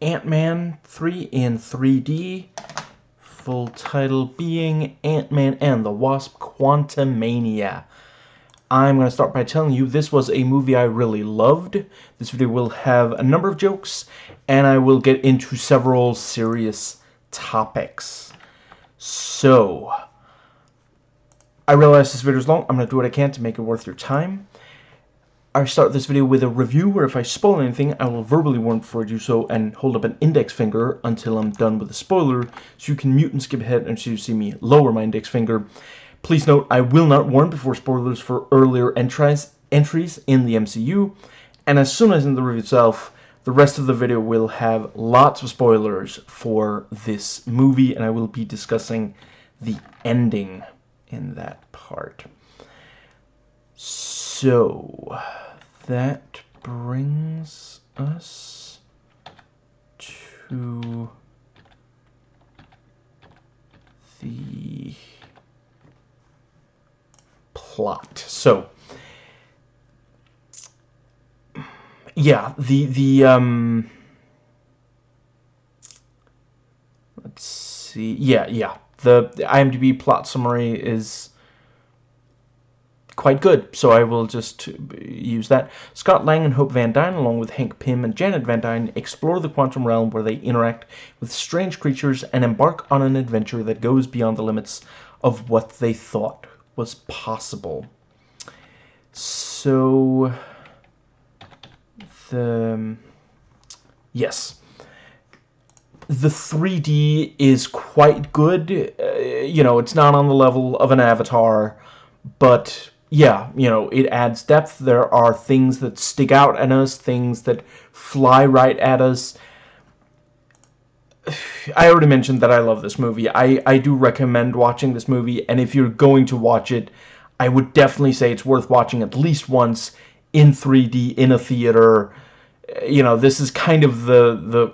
Ant-Man 3 in 3D. Full title being Ant-Man and the Wasp Quantumania. I'm going to start by telling you this was a movie I really loved. This video will have a number of jokes, and I will get into several serious topics. So, I realize this video is long. I'm going to do what I can to make it worth your time. I start this video with a review where if I spoil anything, I will verbally warn before I do so and hold up an index finger until I'm done with the spoiler so you can mute and skip ahead until you see me lower my index finger. Please note, I will not warn before spoilers for earlier entries, entries in the MCU, and as soon as in the review itself, the rest of the video will have lots of spoilers for this movie, and I will be discussing the ending in that part. So, that brings us to the plot. So, yeah, the the um let's see. Yeah, yeah. The, the IMDb plot summary is quite good, so I will just use that. Scott Lang and Hope Van Dyne, along with Hank Pym and Janet Van Dyne, explore the quantum realm where they interact with strange creatures and embark on an adventure that goes beyond the limits of what they thought was possible. So, the... Yes. The 3D is quite good. Uh, you know, it's not on the level of an Avatar, but yeah, you know, it adds depth. There are things that stick out at us, things that fly right at us. I already mentioned that I love this movie. I, I do recommend watching this movie, and if you're going to watch it, I would definitely say it's worth watching at least once in 3D in a theater. Eh, you know, this is kind of the the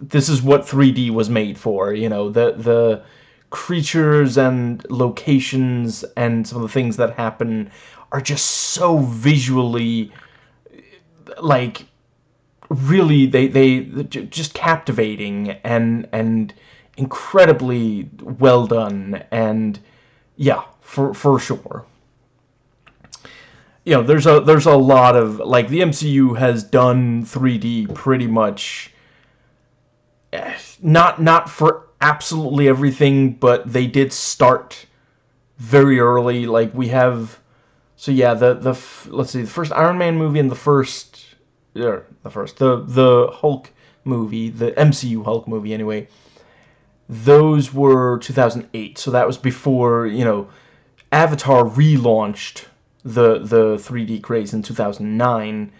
this is what 3D was made for, you know, the the creatures and locations and some of the things that happen are just so visually like really they they just captivating and and incredibly well done. And yeah for for sure. You know there's a there's a lot of like the MCU has done 3D pretty much eh, not not for absolutely everything but they did start very early like we have so yeah the the let's see the first Iron Man movie and the first or the first, the, the Hulk movie, the MCU Hulk movie anyway, those were 2008, so that was before, you know, Avatar relaunched the, the 3D craze in 2009.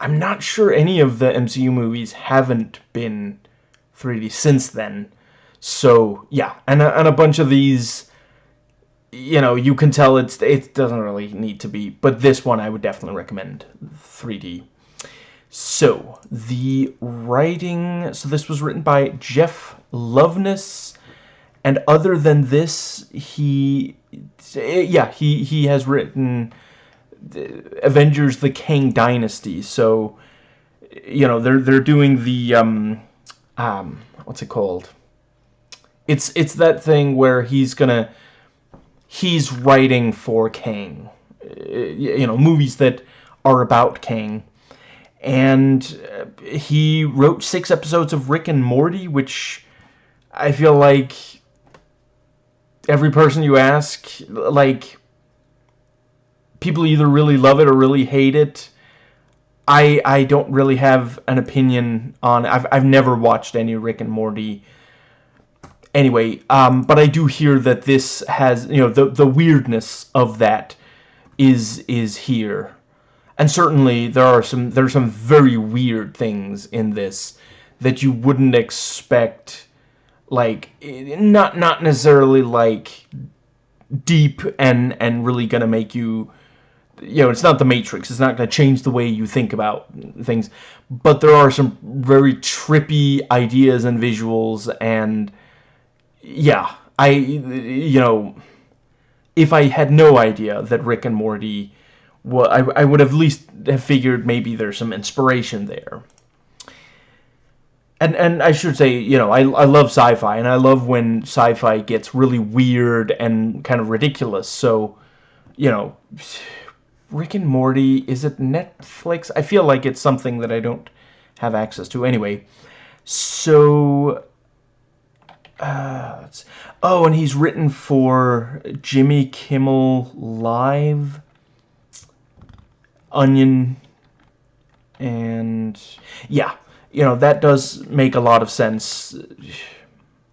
I'm not sure any of the MCU movies haven't been 3D since then. So, yeah, and a, and a bunch of these, you know, you can tell it's it doesn't really need to be, but this one I would definitely recommend 3D. So, the writing, so this was written by Jeff Loveness, and other than this, he, yeah, he, he has written Avengers the Kang Dynasty, so, you know, they're, they're doing the, um, um, what's it called? It's, it's that thing where he's gonna, he's writing for Kang, you know, movies that are about Kang, and uh, he wrote six episodes of Rick and Morty, which I feel like every person you ask, like, people either really love it or really hate it. I I don't really have an opinion on I've I've never watched any Rick and Morty. Anyway, um, but I do hear that this has you know the the weirdness of that is is here. And certainly there are some there are some very weird things in this that you wouldn't expect like not not necessarily like deep and and really gonna make you you know it's not the matrix it's not gonna change the way you think about things but there are some very trippy ideas and visuals and yeah i you know if i had no idea that rick and morty well, I, I would have at least have figured maybe there's some inspiration there. and and I should say, you know, I I love sci-fi, and I love when sci-fi gets really weird and kind of ridiculous. So, you know, Rick and Morty is it Netflix? I feel like it's something that I don't have access to anyway. So, uh, oh, and he's written for Jimmy Kimmel Live, Onion, and yeah, you know that does make a lot of sense.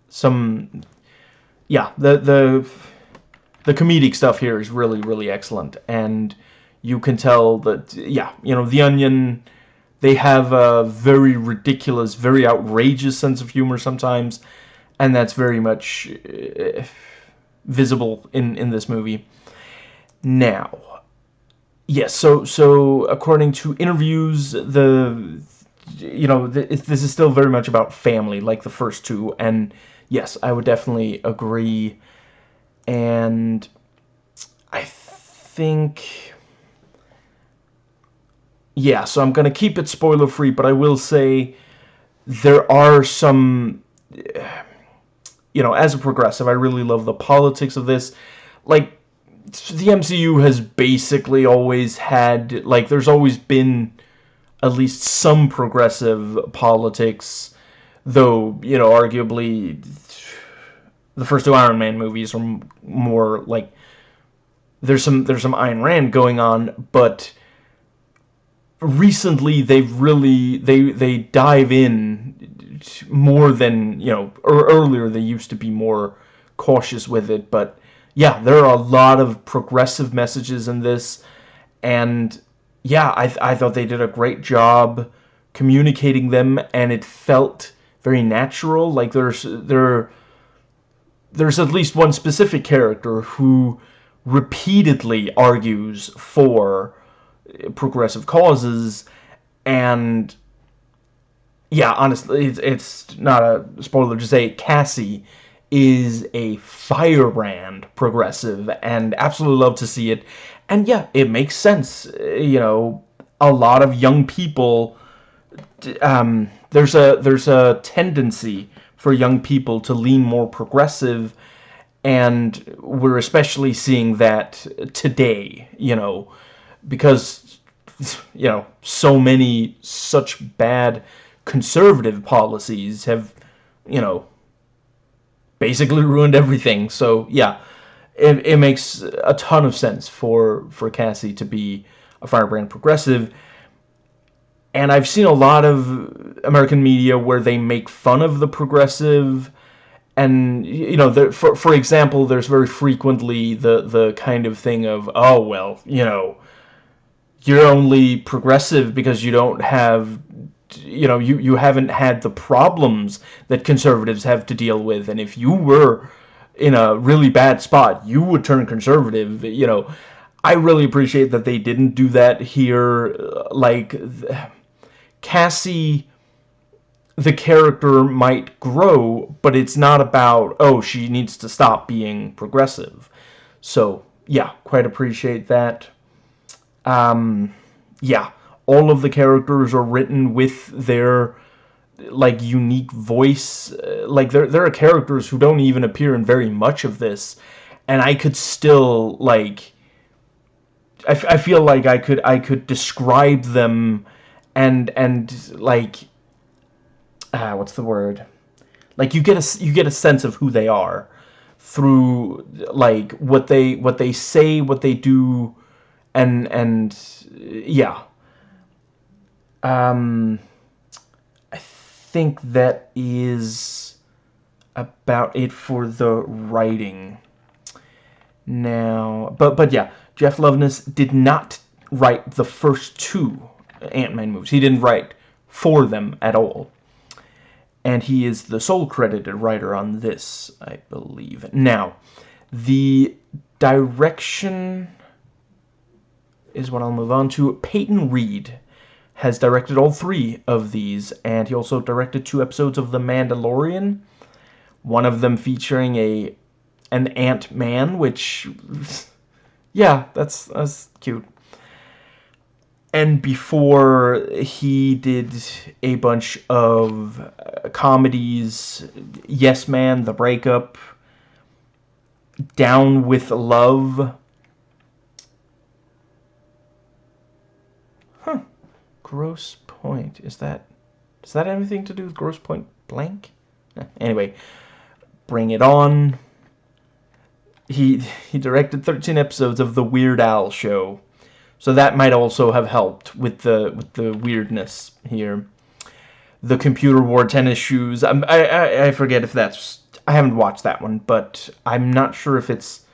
Some, yeah, the the the comedic stuff here is really really excellent, and you can tell that yeah, you know, The Onion. They have a very ridiculous, very outrageous sense of humor sometimes, and that's very much uh, visible in in this movie. Now, yes, so so according to interviews, the you know th this is still very much about family, like the first two, and yes, I would definitely agree. And I think yeah, so I'm gonna keep it spoiler free, but I will say there are some you know, as a progressive, I really love the politics of this. Like, the MCU has basically always had, like, there's always been at least some progressive politics, though, you know, arguably the first two Iron Man movies are more, like, there's some, there's some Ayn Rand going on, but recently they've really, they, they dive in more than, you know, earlier they used to be more cautious with it, but yeah, there are a lot of progressive messages in this, and yeah, I, I thought they did a great job communicating them, and it felt very natural, like there's, there, there's at least one specific character who repeatedly argues for eh, progressive causes, and yeah, honestly, it's, it's not a spoiler to say Cassie is a firebrand progressive and absolutely love to see it. And yeah, it makes sense. You know, a lot of young people um, there's a there's a tendency for young people to lean more progressive and we're especially seeing that today, you know, because you know, so many such bad conservative policies have, you know, basically ruined everything. So, yeah, it, it makes a ton of sense for, for Cassie to be a firebrand progressive. And I've seen a lot of American media where they make fun of the progressive and you know for for example there's very frequently the the kind of thing of oh well you know you're only progressive because you don't have you know, you, you haven't had the problems that conservatives have to deal with. And if you were in a really bad spot, you would turn conservative, you know. I really appreciate that they didn't do that here. Like, Cassie, the character might grow, but it's not about, oh, she needs to stop being progressive. So, yeah, quite appreciate that. Um, yeah all of the characters are written with their like unique voice. Like there there are characters who don't even appear in very much of this and I could still like I, I feel like I could I could describe them and and like ah what's the word? Like you get a you get a sense of who they are through like what they what they say what they do and and yeah um, I think that is about it for the writing. Now, but but yeah, Jeff Loveness did not write the first two Ant-Man movies. He didn't write for them at all. And he is the sole credited writer on this, I believe. Now, the direction is what I'll move on to. Peyton Reed has directed all three of these, and he also directed two episodes of The Mandalorian, one of them featuring a an Ant-Man, which, yeah, that's, that's cute. and before he did a bunch of uh, comedies yes man the breakup down with love Grosse Pointe is that does that have anything to do with Grosse Pointe blank eh, anyway bring it on he he directed 13 episodes of the weird al show so that might also have helped with the with the weirdness here. The computer wore tennis shoes. Um, I, I, I forget if that's... I haven't watched that one, but I'm not sure if it's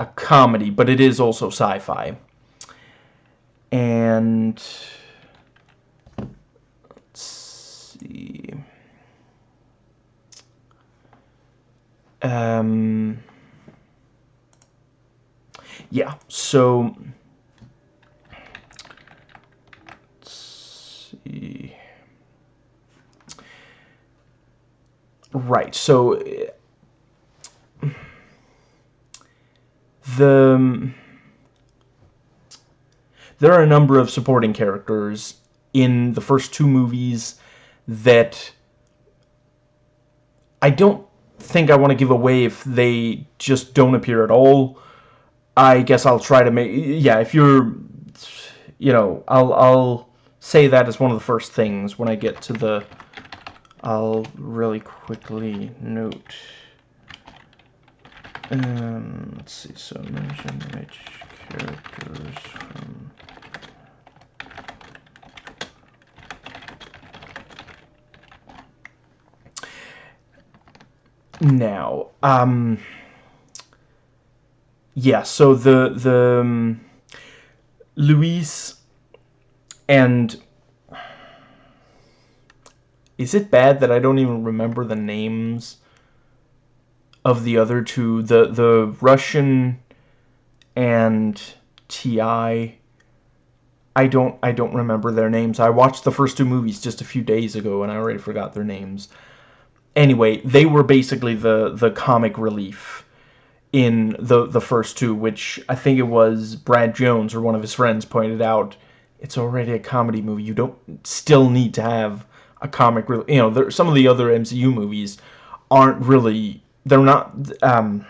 a comedy, but it is also sci-fi. And... Let's. Um... Yeah, so... see. Right, so the there are a number of supporting characters in the first two movies that I don't think I want to give away if they just don't appear at all. I guess I'll try to make yeah, if you're you know, I'll I'll say that as one of the first things when I get to the... I'll really quickly note... Um, let's see, so mention which characters from... Now, um... Yeah, so the, the... Um, Luis and is it bad that I don't even remember the names of the other two? The the Russian and TI. I don't I don't remember their names. I watched the first two movies just a few days ago and I already forgot their names. Anyway, they were basically the the comic relief in the the first two, which I think it was Brad Jones or one of his friends pointed out it's already a comedy movie. You don't still need to have a comic. Relief. You know, there, some of the other MCU movies aren't really. They're not. Um,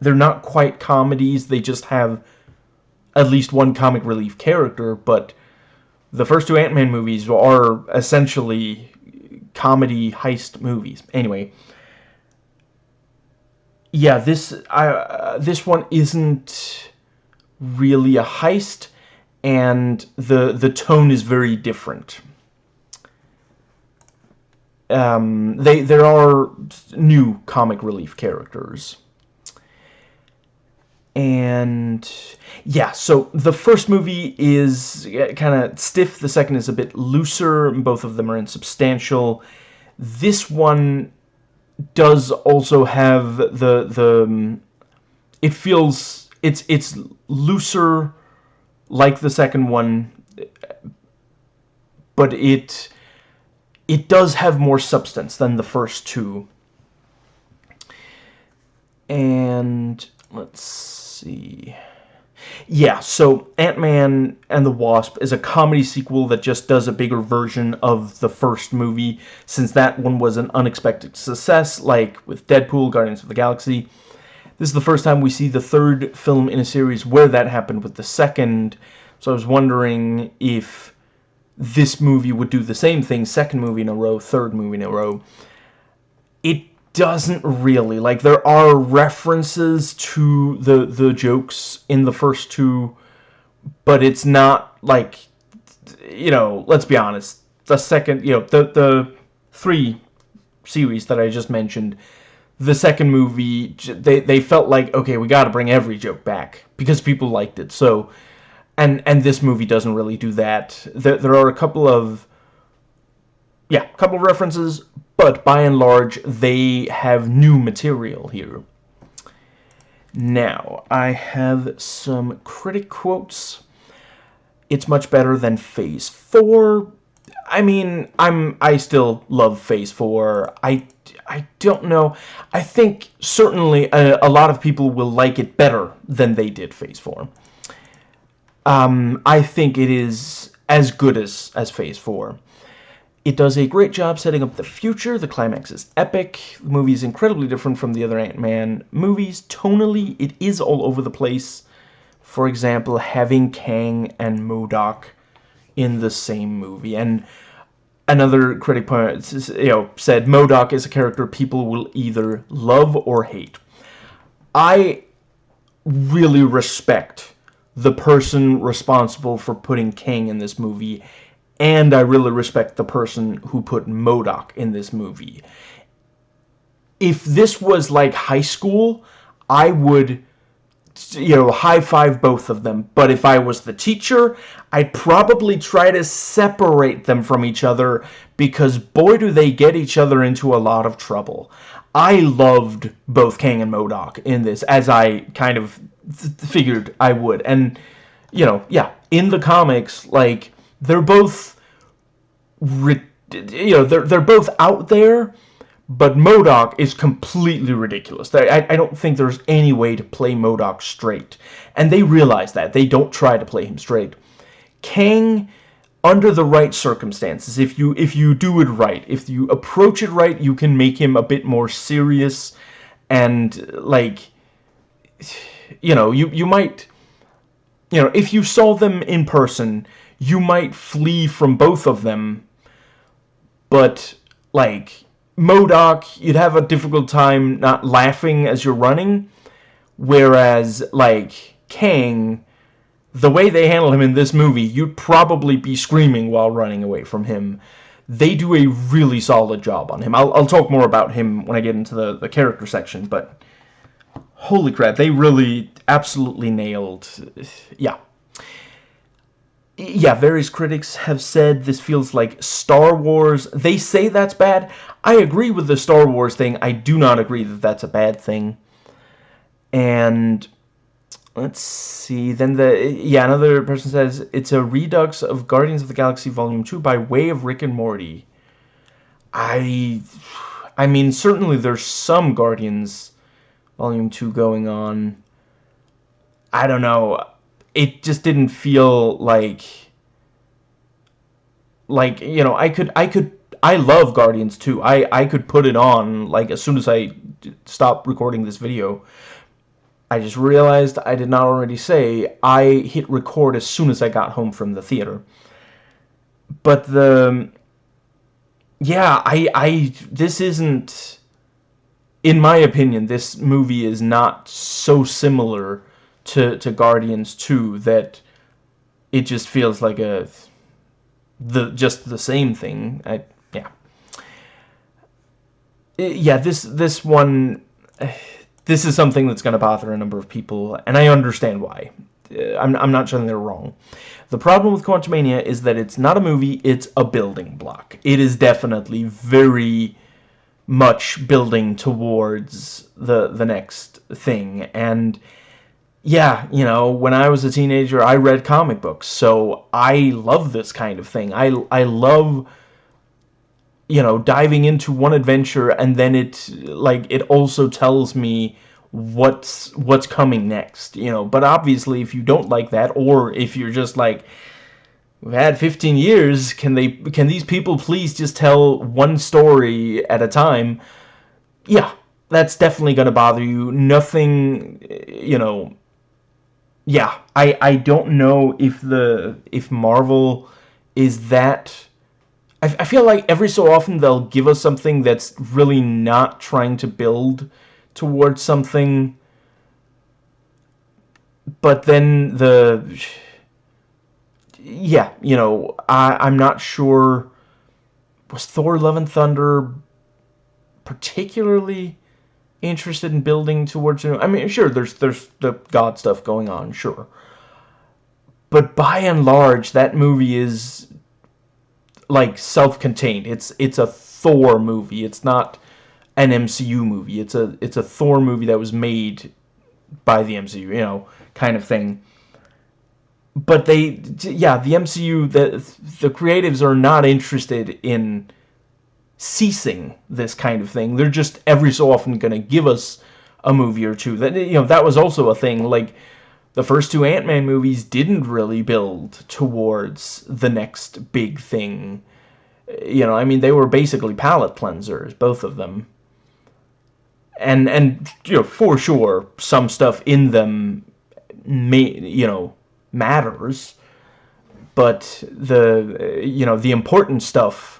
they're not quite comedies. They just have at least one comic relief character. But the first two Ant-Man movies are essentially comedy heist movies. Anyway. Yeah, this uh, this one isn't really a heist and the the tone is very different. Um, they there are new comic relief characters. And yeah, so the first movie is kind of stiff, the second is a bit looser, both of them are insubstantial. This one does also have the the um, it feels it's it's looser like the second one, but it it does have more substance than the first two. And let's see. Yeah, so Ant-Man and the Wasp is a comedy sequel that just does a bigger version of the first movie, since that one was an unexpected success, like with Deadpool, Guardians of the Galaxy. This is the first time we see the third film in a series where that happened with the second. So I was wondering if this movie would do the same thing, second movie in a row, third movie in a row. It doesn't really. Like, there are references to the, the jokes in the first two, but it's not, like, you know, let's be honest. The second, you know, the, the three series that I just mentioned the second movie, they, they felt like, okay, we got to bring every joke back because people liked it. So, and and this movie doesn't really do that. There, there are a couple of, yeah, a couple of references, but by and large, they have new material here. Now, I have some critic quotes. It's much better than Phase 4. I mean, I'm I still love Phase 4. I I don't know. I think certainly a, a, lot of people will like it better than they did Phase 4. um, I think it is as good as, as Phase 4. It does a great job setting up the future. The climax is epic. The movie is incredibly different from the other Ant-Man movies. Tonally, it is all over the place. For example, having Kang and MODOK in the same movie. And another critic point, you know, said MODOK is a character people will either love or hate. I really respect the person responsible for putting Kang in this movie and I really respect the person who put MODOK in this movie. If this was like high school, I would you know, high five both of them. But if I was the teacher, I'd probably try to separate them from each other because boy do they get each other into a lot of trouble. I loved both Kang and MODOK in this, as I kind of figured I would. And, you know, yeah, in the comics, like, they're both, you know, they're, they're both out there, but MODOK is completely ridiculous. I, I don't think there's any way to play MODOK straight. And they realize that. They don't try to play him straight. Kang, under the right circumstances, if you if you do it right, if you approach it right, you can make him a bit more serious and, like, you know, you, you might, you know, if you saw them in person, you might flee from both of them, but, like, MODOK, you'd have a difficult time not laughing as you're running, whereas, like, Kang, the way they handle him in this movie, you'd probably be screaming while running away from him. They do a really solid job on him. I'll, I'll talk more about him when I get into the, the character section, but holy crap, they really absolutely nailed, yeah yeah, various critics have said this feels like Star Wars. They say that's bad. I agree with the Star Wars thing. I do not agree that that's a bad thing. And let's see. Then the yeah, another person says it's a redux of Guardians of the Galaxy Volume 2 by way of Rick and Morty. I I mean, certainly there's some Guardians Volume 2 going on. I don't know it just didn't feel like like you know I could I could I love Guardians 2. I I could put it on like as soon as I stopped recording this video. I just realized I did not already say I hit record as soon as I got home from the theater. But the yeah, I I this isn't in my opinion this movie is not so similar to to Guardians 2 that it just feels like a the just the same thing. I yeah. Yeah, this this one this is something that's going to bother a number of people and I understand why. Uh, I'm I'm not saying they're wrong. The problem with Quantumania is that it's not a movie, it's a building block. It is definitely very much building towards the the next thing and yeah, you know, when I was a teenager, I read comic books, so I love this kind of thing. I, I love, you know, diving into one adventure and then it, like, it also tells me what's, what's coming next, you know. But obviously, if you don't like that, or if you're just like, we've had 15 years, can they, can these people please just tell one story at a time? Yeah, that's definitely going to bother you. Nothing, you know yeah, I I don't know if the if Marvel is that. I, I feel like every so often they'll give us something that's really not trying to build towards something, but then the yeah, you know, I I'm not sure. Was Thor: Love and Thunder particularly interested in building towards you I mean sure there's there's the god stuff going on sure. But by and large that movie is like self-contained. It's it's a Thor movie. It's not an MCU movie. It's a it's a Thor movie that was made by the MCU you know kind of thing. But they yeah the MCU the the creatives are not interested in ceasing this kind of thing. They're just every so often going to give us a movie or two. That you know that was also a thing. Like the first two Ant-Man movies didn't really build towards the next big thing. You know, I mean, they were basically palate cleansers, both of them. And, and you know, for sure, some stuff in them, may, you know, matters. But the, you know, the important stuff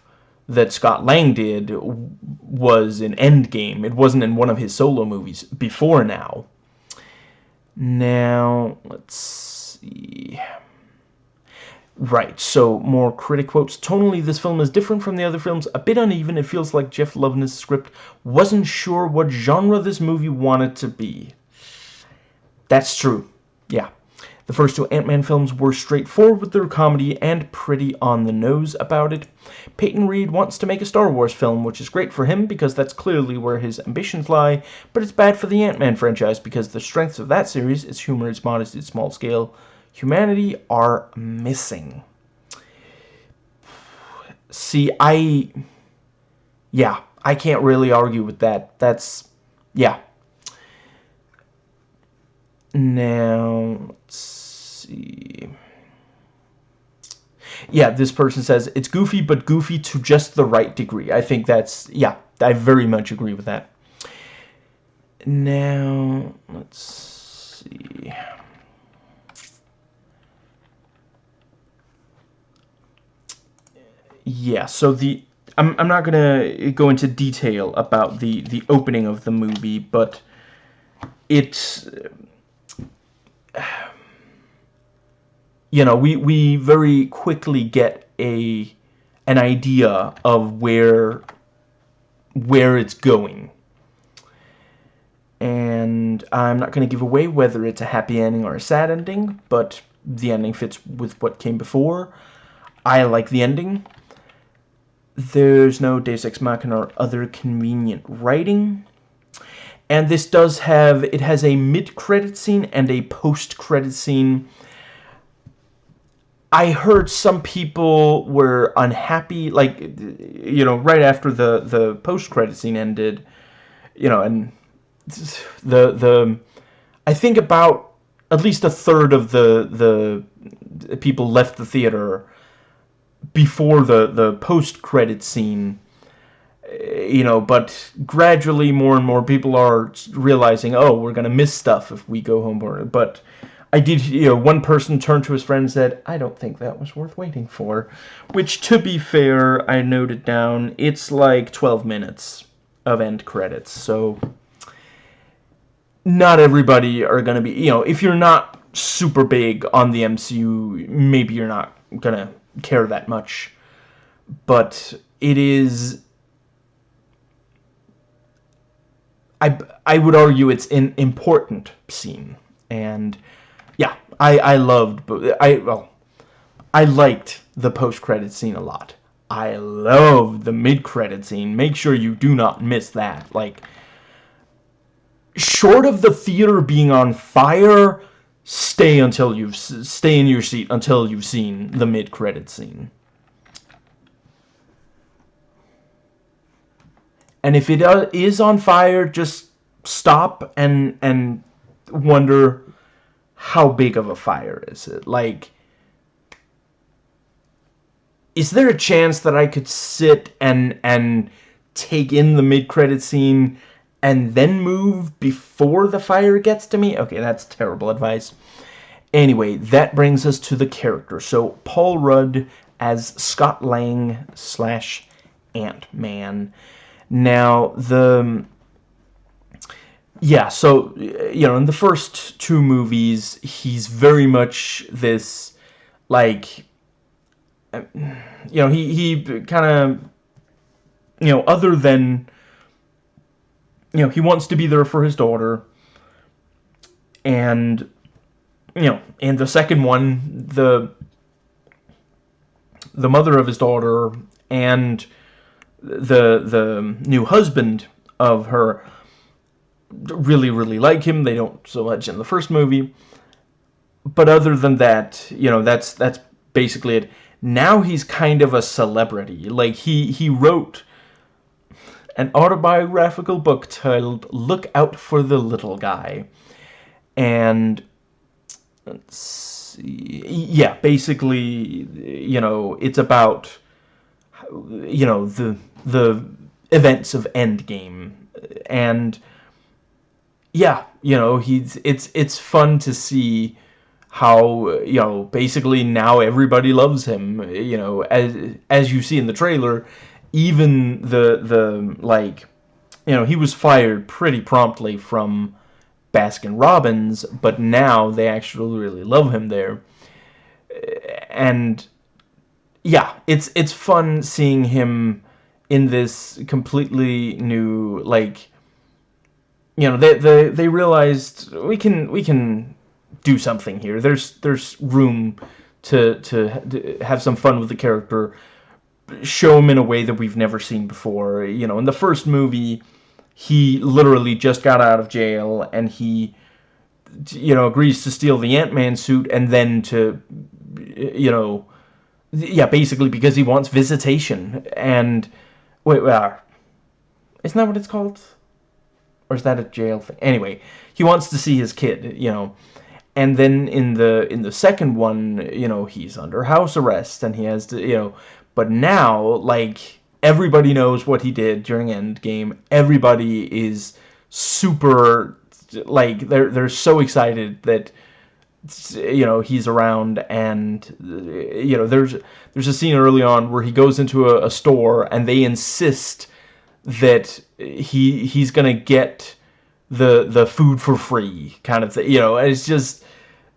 that Scott Lang did was in Endgame. It wasn't in one of his solo movies before now. Now, let's see. Right, so more critic quotes. Tonally, this film is different from the other films, a bit uneven. It feels like Jeff Loveness' script wasn't sure what genre this movie wanted to be. That's true. Yeah. The first two Ant-Man films were straightforward with their comedy and pretty on the nose about it. Peyton Reed wants to make a Star Wars film, which is great for him because that's clearly where his ambitions lie, but it's bad for the Ant-Man franchise because the strengths of that series, its humor, its modesty, its small scale, humanity are missing. See, I... Yeah, I can't really argue with that. That's... Yeah. Now, let's see. Yeah, this person says, it's goofy, but goofy to just the right degree. I think that's, yeah, I very much agree with that. Now, let's see. Yeah, so the I'm I'm not gonna go into detail about the the opening of the movie, but it's you know, we, we very quickly get a an idea of where where it's going. And I'm not going to give away whether it's a happy ending or a sad ending, but the ending fits with what came before. I like the ending. There's no Deus Ex Machina or other convenient writing. And this does have, it has a mid-credit scene and a post-credit scene I heard some people were unhappy, like, you know, right after the, the post-credit scene ended, you know, and the, the, I think about at least a third of the, the people left the theater before the, the post-credit scene, you know, but gradually more and more people are realizing, oh, we're going to miss stuff if we go home, but I did, you know, one person turned to his friend and said, I don't think that was worth waiting for. Which, to be fair, I noted down, it's like 12 minutes of end credits, so not everybody are going to be, you know, if you're not super big on the MCU, maybe you're not going to care that much. But it is... I, I would argue it's an important scene, and I I loved I well, I liked the post credit scene a lot. I love the mid credit scene. Make sure you do not miss that. Like short of the theater being on fire, stay until you've stay in your seat until you've seen the mid credit scene. And if it uh, on fire, just stop and and wonder how big of a fire is it? Like, is there a chance that I could sit and and take in the mid-credit scene and then move before the fire gets to me? Okay, that's terrible advice. Anyway, that brings us to the character. So, Paul Rudd as Scott Lang slash Ant-Man. Now, the yeah, so, you know, in the first two movies, he's very much this, like, you know, he, he kind of, you know, other than, you know, he wants to be there for his daughter, and, you know, in the second one, the, the mother of his daughter and the, the new husband of her really, really like him. They don't so much in the first movie. But other than that, you know, that's that's basically it. Now he's kind of a celebrity. Like, he, he wrote an autobiographical book titled Look Out for the Little Guy. And let's see, yeah, basically, you know, it's about, you know, the the events of Endgame, and yeah, you know, he's it's it's fun to see how you know basically now everybody loves him you know as as you see in the trailer even the the like you know he was fired pretty promptly from Baskin Robbins but now they actually really love him there. And yeah it's it's fun seeing him in this completely new like you know they they they realized we can we can do something here. There's there's room to to have some fun with the character, show him in a way that we've never seen before. You know, in the first movie, he literally just got out of jail and he you know agrees to steal the Ant-Man suit and then to you know yeah basically because he wants visitation and wait wait uh, isn't that what it's called or is that a jail thing? Anyway he wants to see his kid you know. And then in the in the second one you know he's under house arrest and he has to you know. But now like everybody knows what he did during endgame. Everybody is super like they're they're so excited that you know he's around and you know there's there's a scene early on where he goes into a, a store and they insist that he he's gonna get the the food for free kind of thing. You know, it's just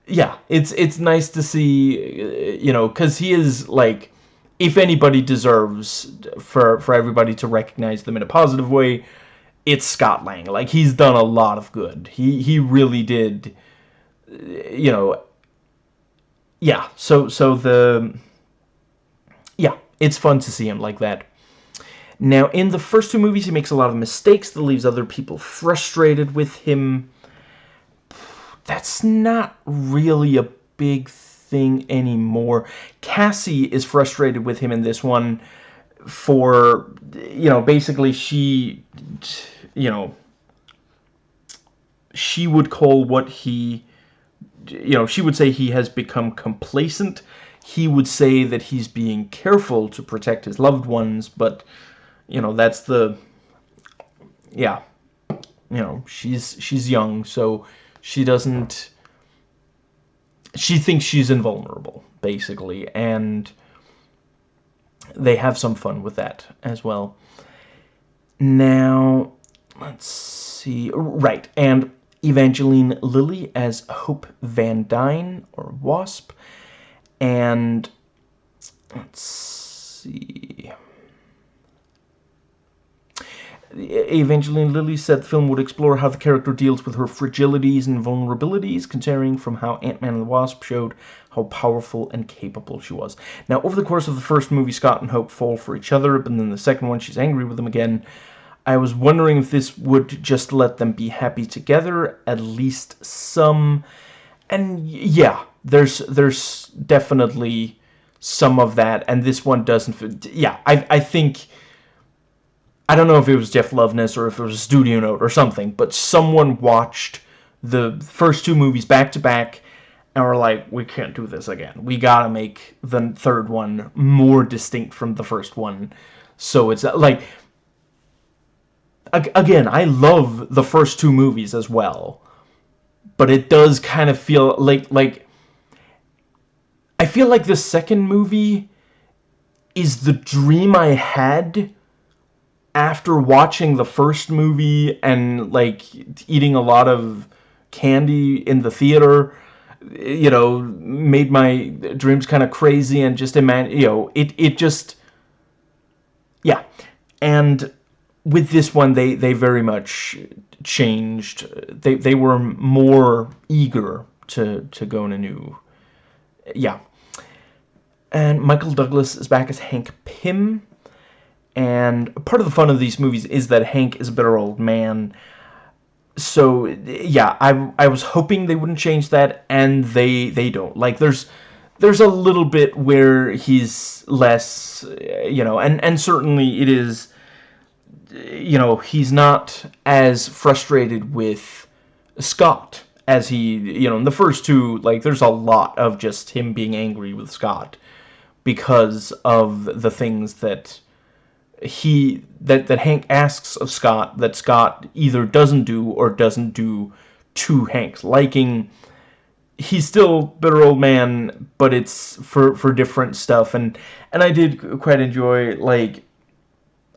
yeah, it's it's nice to see you know cuz he is like if anybody deserves for for everybody to recognize them in a positive way, it's Scott Lang. Like he's done a lot of good. He he really did you know yeah, so so the yeah, it's fun to see him like that. Now, in the first two movies, he makes a lot of mistakes that leaves other people frustrated with him. That's not really a big thing anymore. Cassie is frustrated with him in this one for, you know, basically she, you know, she would call what he, you know, she would say he has become complacent. He would say that he's being careful to protect his loved ones, but you know, that's the, yeah, you know, she's, she's young, so she doesn't, she thinks she's invulnerable, basically, and they have some fun with that as well. Now, let's see, right, and Evangeline Lilly as Hope Van Dyne, or Wasp, and let's see... Evangeline Lilly said the film would explore how the character deals with her fragilities and vulnerabilities, considering from how Ant-Man and the Wasp showed how powerful and capable she was. Now, over the course of the first movie, Scott and Hope fall for each other, but then the second one, she's angry with him again. I was wondering if this would just let them be happy together, at least some. And yeah, there's there's definitely some of that, and this one doesn't. Yeah, I I think I don't know if it was Jeff Loveness or if it was a studio note or something, but someone watched the first two movies back to back and were like, we can't do this again. We gotta make the third one more distinct from the first one. So it's uh, like, again, I love the first two movies as well, but it does kind of feel like, like, I feel like the second movie is the dream I had after watching the first movie and like eating a lot of candy in the theater you know made my dreams kind of crazy and just imagine you know it it just yeah. And with this one they they very much changed. They they were more eager to to go in a new yeah. And Michael Douglas is back as Hank Pym and part of the fun of these movies is that Hank is a bitter old man. So, yeah, I, I was hoping they wouldn't change that, and they they don't. Like, there's there's a little bit where he's less, you know, and, and certainly it is, you know, he's not as frustrated with Scott as he, you know, in the first two, like, there's a lot of just him being angry with Scott because of the things that he, that, that Hank asks of Scott that Scott either doesn't do or doesn't do to Hank's liking. He's still bitter old man, but it's for, for different stuff, and, and I did quite enjoy, like,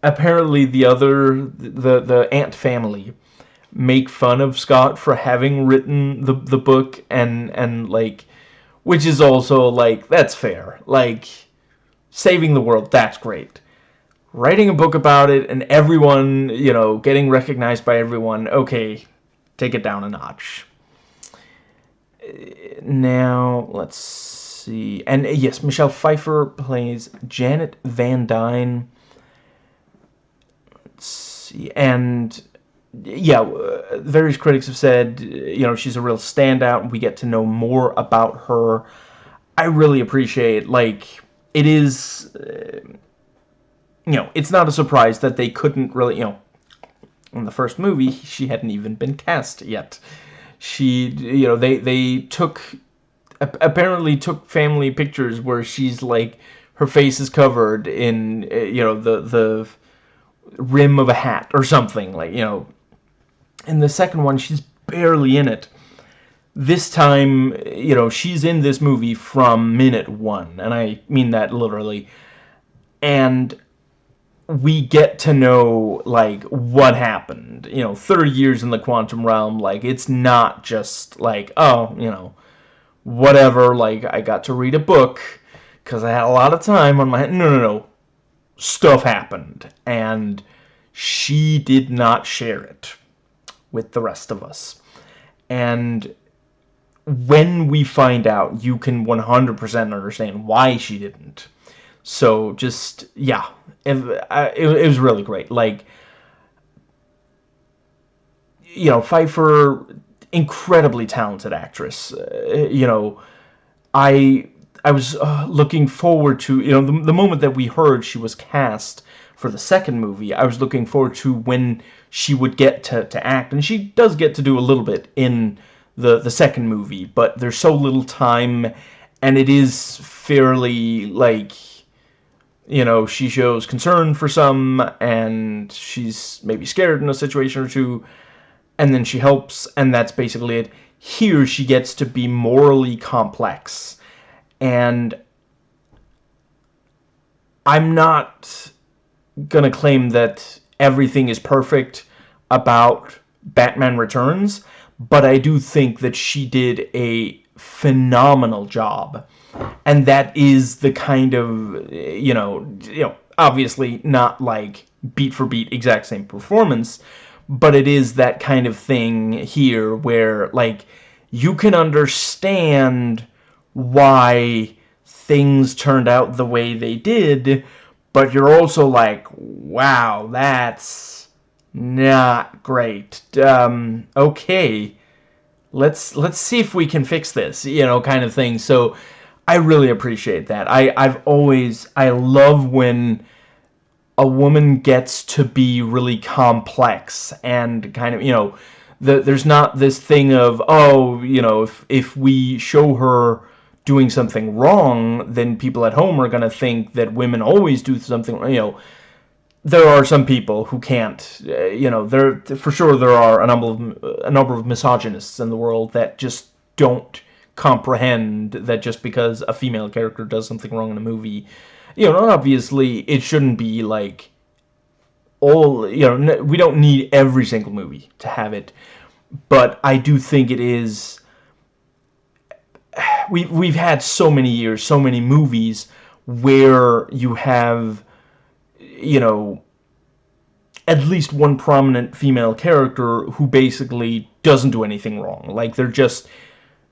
apparently the other, the, the Ant family, make fun of Scott for having written the the book and and like which is also like that's fair. Like saving the world that's great writing a book about it and everyone you know getting recognized by everyone okay take it down a notch now let's see and yes Michelle Pfeiffer plays Janet Van Dyne let's see and yeah, uh, various critics have said, you know, she's a real standout. We get to know more about her. I really appreciate, like, it is, uh, you know, it's not a surprise that they couldn't really, you know, in the first movie, she hadn't even been cast yet. She, you know, they, they took, apparently took family pictures where she's, like, her face is covered in, uh, you know, the, the rim of a hat or something, like, you know, in the second one, she's barely in it. This time, you know, she's in this movie from minute one, and I mean that literally. And we get to know, like, what happened. You know, 30 years in the quantum realm, like, it's not just, like, oh, you know, whatever, like, I got to read a book because I had a lot of time on my... No, no, no. Stuff happened, and she did not share it with the rest of us. And when we find out, you can 100% understand why she didn't. So just, yeah, it, it, it was really great. Like, you know, Pfeiffer, incredibly talented actress. Uh, you know, I I was uh, looking forward to, you know, the, the moment that we heard she was cast for the second movie, I was looking forward to when she would get to, to act. And she does get to do a little bit in the, the second movie, but there's so little time, and it is fairly, like, you know, she shows concern for some, and she's maybe scared in a situation or two, and then she helps, and that's basically it. Here, she gets to be morally complex, and I'm not gonna claim that everything is perfect about Batman Returns, but I do think that she did a phenomenal job. And that is the kind of, you know, you know, obviously not like beat for beat exact same performance, but it is that kind of thing here where like you can understand why things turned out the way they did, but you're also like, wow, that's not great. Um, okay, let's let's see if we can fix this, you know, kind of thing. So I really appreciate that. I I've always I love when a woman gets to be really complex and kind of, you know, the, there's not this thing of, oh, you know, if, if we show her doing something wrong, then people at home are going to think that women always do something, you know, there are some people who can't, uh, you know, there for sure there are a number of a number of misogynists in the world that just don't comprehend that just because a female character does something wrong in a movie, you know, obviously it shouldn't be like all, you know, we don't need every single movie to have it, but I do think it is we've we've had so many years, so many movies where you have, you know, at least one prominent female character who basically doesn't do anything wrong. Like they're just,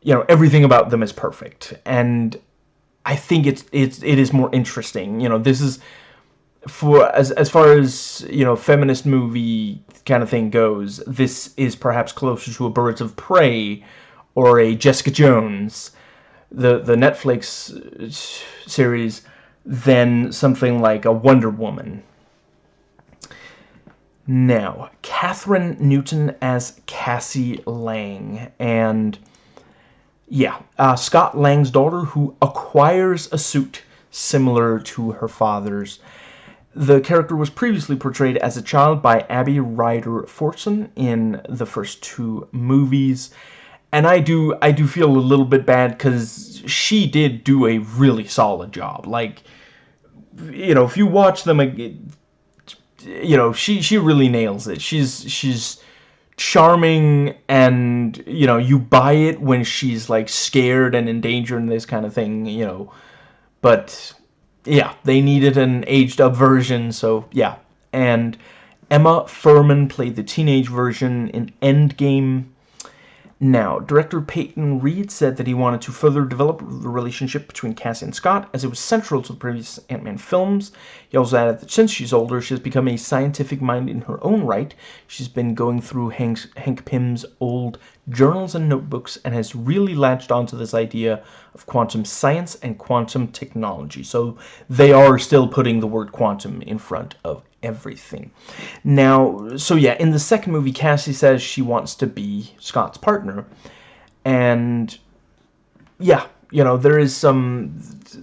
you know, everything about them is perfect, and I think it's it's it is more interesting. You know, this is for as as far as you know, feminist movie kind of thing goes. This is perhaps closer to a Birds of Prey or a Jessica Jones the the Netflix uh, series than something like a Wonder Woman. Now, Kathryn Newton as Cassie Lang, and yeah, uh, Scott Lang's daughter who acquires a suit similar to her father's. The character was previously portrayed as a child by Abby Ryder Fortson in the first two movies. And I do I do feel a little bit bad because she did do a really solid job. Like, you know, if you watch them, you know, she she really nails it. She's she's charming and you know you buy it when she's like scared and in danger and this kind of thing you know. But yeah they needed an aged up version so yeah. And Emma Fuhrmann played the teenage version in Endgame now, director Peyton Reed said that he wanted to further develop the relationship between Cassie and Scott, as it was central to the previous Ant-Man films. He also added that since she's older, she has become a scientific mind in her own right. She's been going through Hank, Hank Pym's old journals and notebooks and has really latched onto this idea of quantum science and quantum technology. So they are still putting the word quantum in front of everything. Now, so yeah, in the second movie, Cassie says she wants to be Scott's partner. And, yeah, you know, there is some...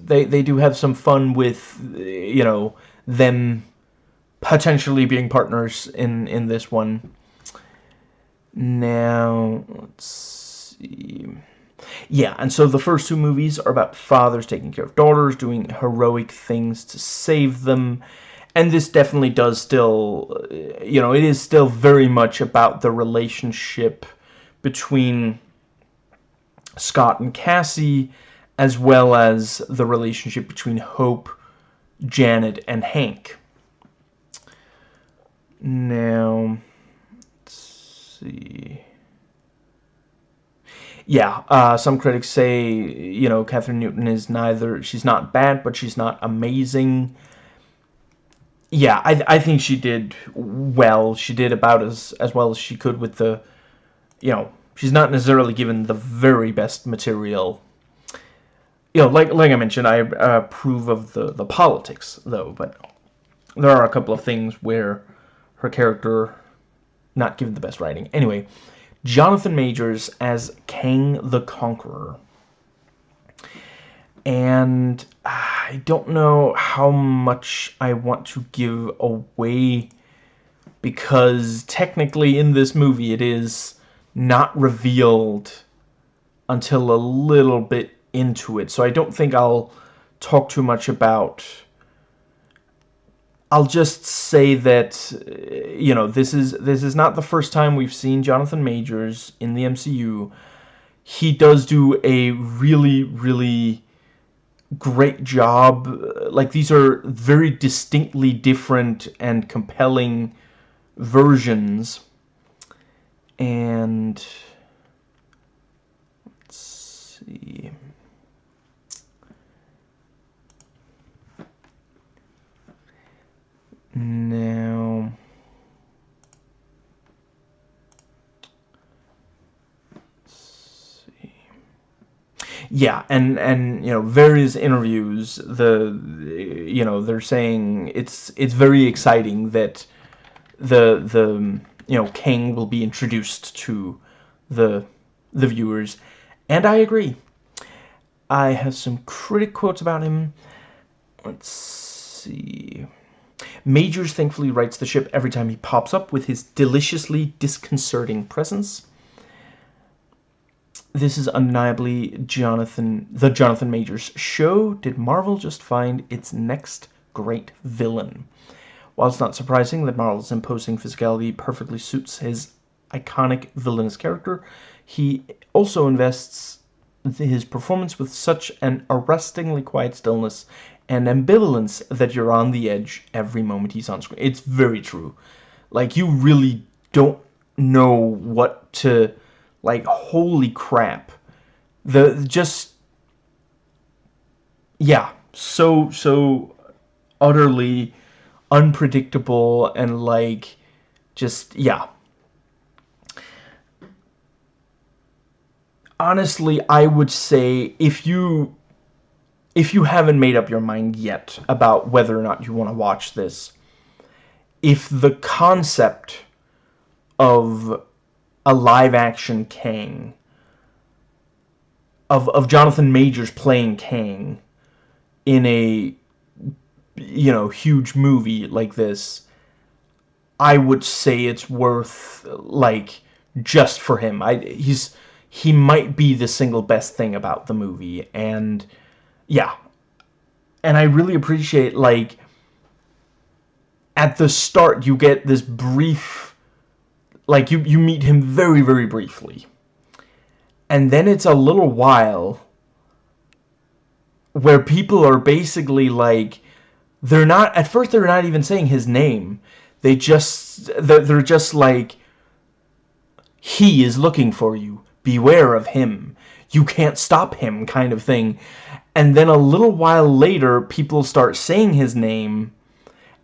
They, they do have some fun with, you know, them potentially being partners in, in this one. Now, let's see... Yeah, and so the first two movies are about fathers taking care of daughters, doing heroic things to save them, and this definitely does still, you know, it is still very much about the relationship between Scott and Cassie, as well as the relationship between Hope, Janet, and Hank. Now, see. Yeah, uh, some critics say, you know, Kathryn Newton is neither, she's not bad, but she's not amazing yeah, I, I think she did well. She did about as, as well as she could with the, you know, she's not necessarily given the very best material. You know, like like I mentioned, I approve of the, the politics, though, but there are a couple of things where her character not given the best writing. Anyway, Jonathan Majors as Kang the Conqueror and I don't know how much I want to give away because technically in this movie it is not revealed until a little bit into it so I don't think I'll talk too much about I'll just say that uh, you know this is this is not the first time we've seen Jonathan Majors in the MCU he does do a really really great job. Like, these are very distinctly different and compelling versions. And... Let's see... Now... let's see. yeah and and you know various interviews the you know they're saying it's it's very exciting that the the you know Kang will be introduced to the the viewers. And I agree. I have some critic quotes about him. Let's see Majors thankfully rights the ship every time he pops up with his deliciously disconcerting presence this is undeniably Jonathan, the Jonathan Majors show. Did Marvel just find its next great villain? While it's not surprising that Marvel's imposing physicality perfectly suits his iconic villainous character, he also invests his performance with such an arrestingly quiet stillness and ambivalence that you're on the edge every moment he's on screen. It's very true. Like, you really don't know what to like, holy crap. The, just, yeah, so, so utterly unpredictable and, like, just, yeah. Honestly, I would say if you if you haven't made up your mind yet about whether or not you want to watch this, if the concept of a live-action Kang, of, of Jonathan Majors playing Kang in a, you know, huge movie like this, I would say it's worth, like, just for him. I He's, he might be the single best thing about the movie, and, yeah. And I really appreciate, like, at the start you get this brief like you you meet him very very briefly. And then it's a little while where people are basically like they're not at first they're not even saying his name. They just they're just like he is looking for you. Beware of him. You can't stop him kind of thing and then a little while later people start saying his name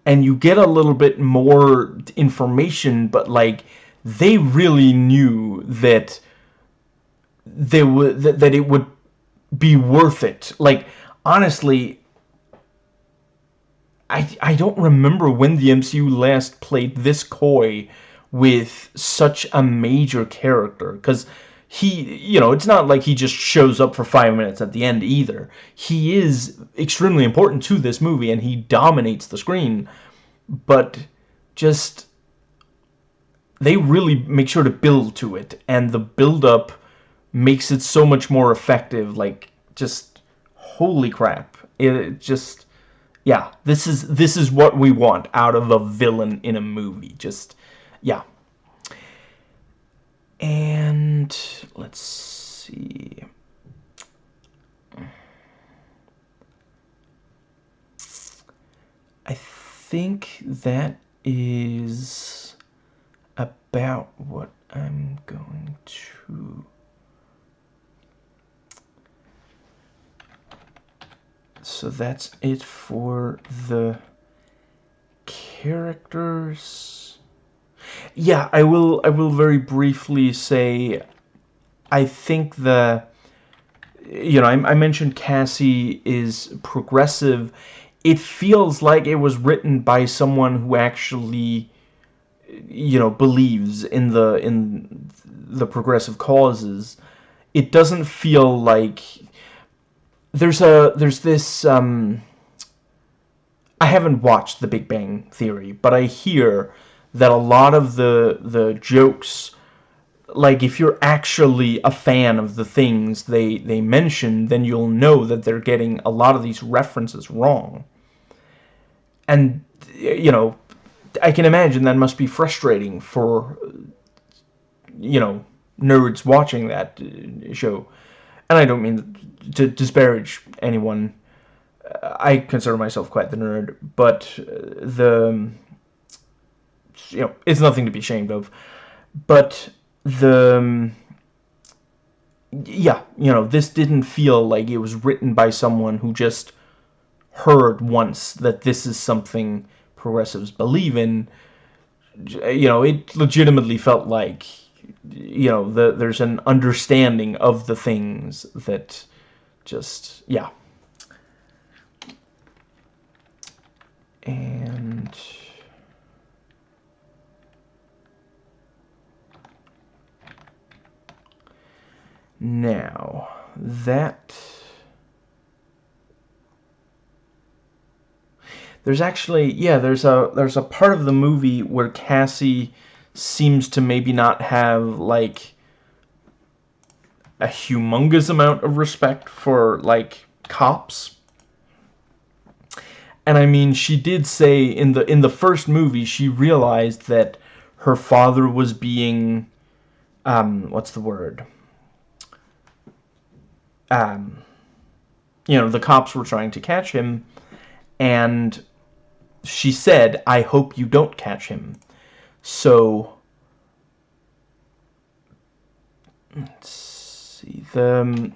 and you get a little bit more information, but like they really knew that they would that, that it would be worth it. Like honestly, I I don't remember when the MCU last played this coy with such a major character because he, you know, it's not like he just shows up for five minutes at the end either. He is extremely important to this movie, and he dominates the screen. But just, they really make sure to build to it, and the build-up makes it so much more effective. Like, just, holy crap. It, it just, yeah, this is, this is what we want out of a villain in a movie. Just, yeah. And let's see. I think that is about what I'm going to so that's it for the characters yeah, I will. I will very briefly say, I think the, you know, I, I mentioned Cassie is progressive. It feels like it was written by someone who actually, you know, believes in the in the progressive causes. It doesn't feel like there's a there's this. Um, I haven't watched The Big Bang Theory, but I hear that a lot of the the jokes like if you're actually a fan of the things they they mention then you'll know that they're getting a lot of these references wrong. And you know I can imagine that must be frustrating for you know nerds watching that uh, show. And I don't mean to disparage anyone. I consider myself quite the nerd but the you know, it's nothing to be ashamed of. But the, um, yeah, you know, this didn't feel like it was written by someone who just heard once that this is something progressives believe in. You know, it legitimately felt like, you know, the, there's an understanding of the things that just, yeah. And... Now, that... There's actually, yeah, there's a there's a part of the movie where Cassie seems to maybe not have, like, a humongous amount of respect for, like, cops. And I mean, she did say in the in the first movie, she realized that her father was being, um, what's the word? Um, you know, the cops were trying to catch him, and she said, I hope you don't catch him. So, let's see, the,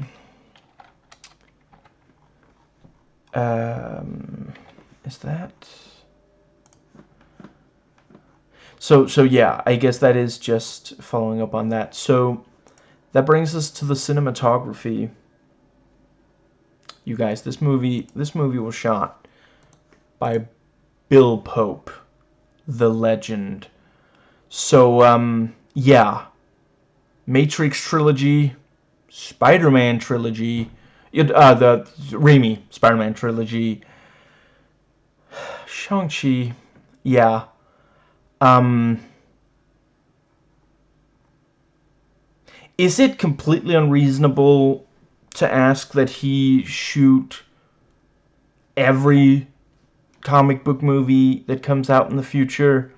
um, is that, so, so yeah, I guess that is just following up on that. So, that brings us to the cinematography you guys, this movie this movie was shot by Bill Pope, the legend. So, um, yeah. Matrix trilogy, Spider-Man trilogy, uh, the Raimi Spider-Man trilogy, Shang-Chi, yeah. Um, is it completely unreasonable to ask that he shoot every comic book movie that comes out in the future?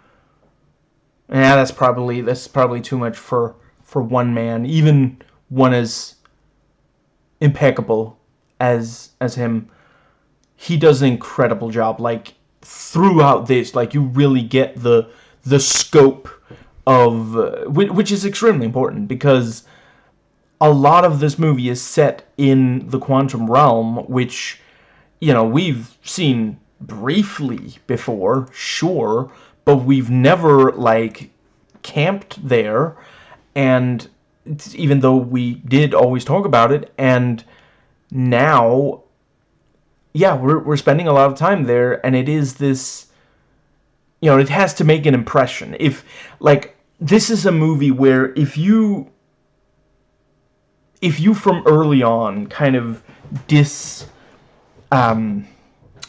Yeah, that's probably that's probably too much for for one man, even one as impeccable as as him. He does an incredible job. Like throughout this, like you really get the the scope of uh, which is extremely important because a lot of this movie is set in the quantum realm, which you know we've seen briefly before, sure, but we've never like camped there. And even though we did always talk about it and now yeah we're, we're spending a lot of time there and it is this you know it has to make an impression. If like this is a movie where if you if you from early on kind of dis um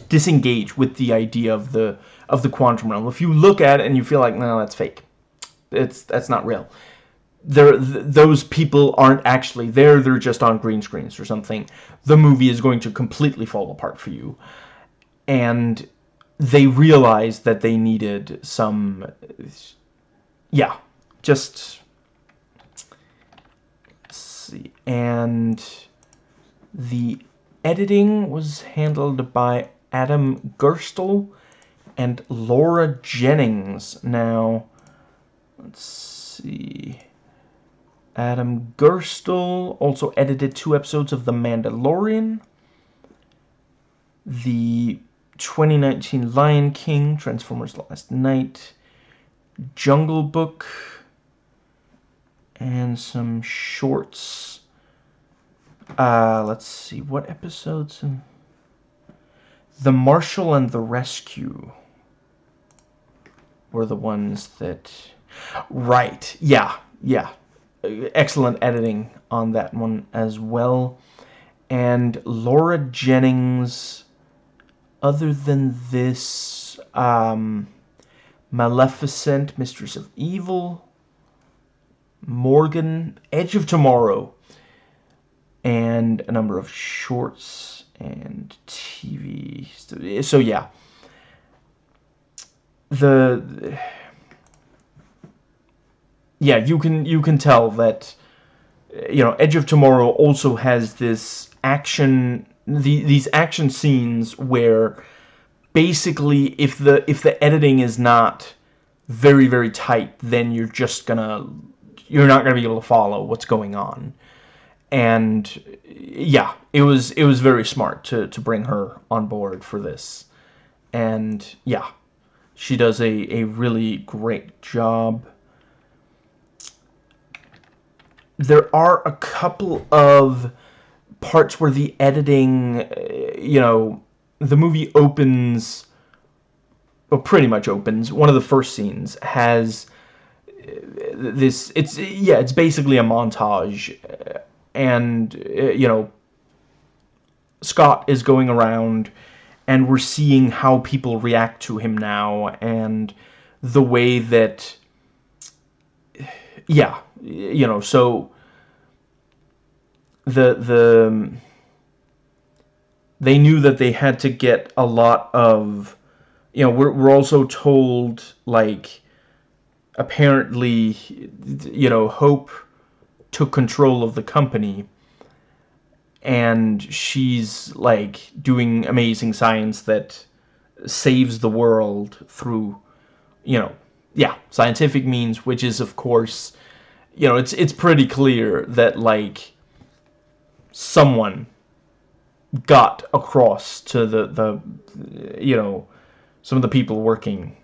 disengage with the idea of the of the quantum realm if you look at it and you feel like no that's fake. It's that's not real. There th those people aren't actually there they're just on green screens or something. The movie is going to completely fall apart for you. And they realized that they needed some yeah just see and the editing was handled by Adam Gerstel and Laura Jennings now let's see Adam Gerstel also edited two episodes of The Mandalorian. The 2019 Lion King, Transformers Last Knight, Jungle Book, and some shorts. Uh, let's see, what episodes? The Marshal and the Rescue were the ones that... Right, yeah, yeah, excellent editing on that one as well. And Laura Jennings, other than this, um, Maleficent, Mistress of Evil, Morgan, Edge of Tomorrow, and a number of shorts and TV. So, so yeah. The yeah, you can you can tell that you know Edge of Tomorrow also has this action the, these action scenes where basically if the if the editing is not very very tight then you're just gonna you're not gonna be able to follow what's going on. And yeah it was it was very smart to to bring her on board for this. And yeah she does a a really great job. There are a couple of parts where the editing, uh, you know, the movie opens, well, pretty much opens. One of the first scenes has this, it's, yeah, it's basically a montage, uh, and, you know, Scott is going around, and we're seeing how people react to him now, and the way that, yeah, you know, so the the they knew that they had to get a lot of you know we're, we're also told like apparently you know hope took control of the company and she's like doing amazing science that saves the world through you know yeah scientific means which is of course you know, it's it's pretty clear that like someone got across to the the you know some of the people working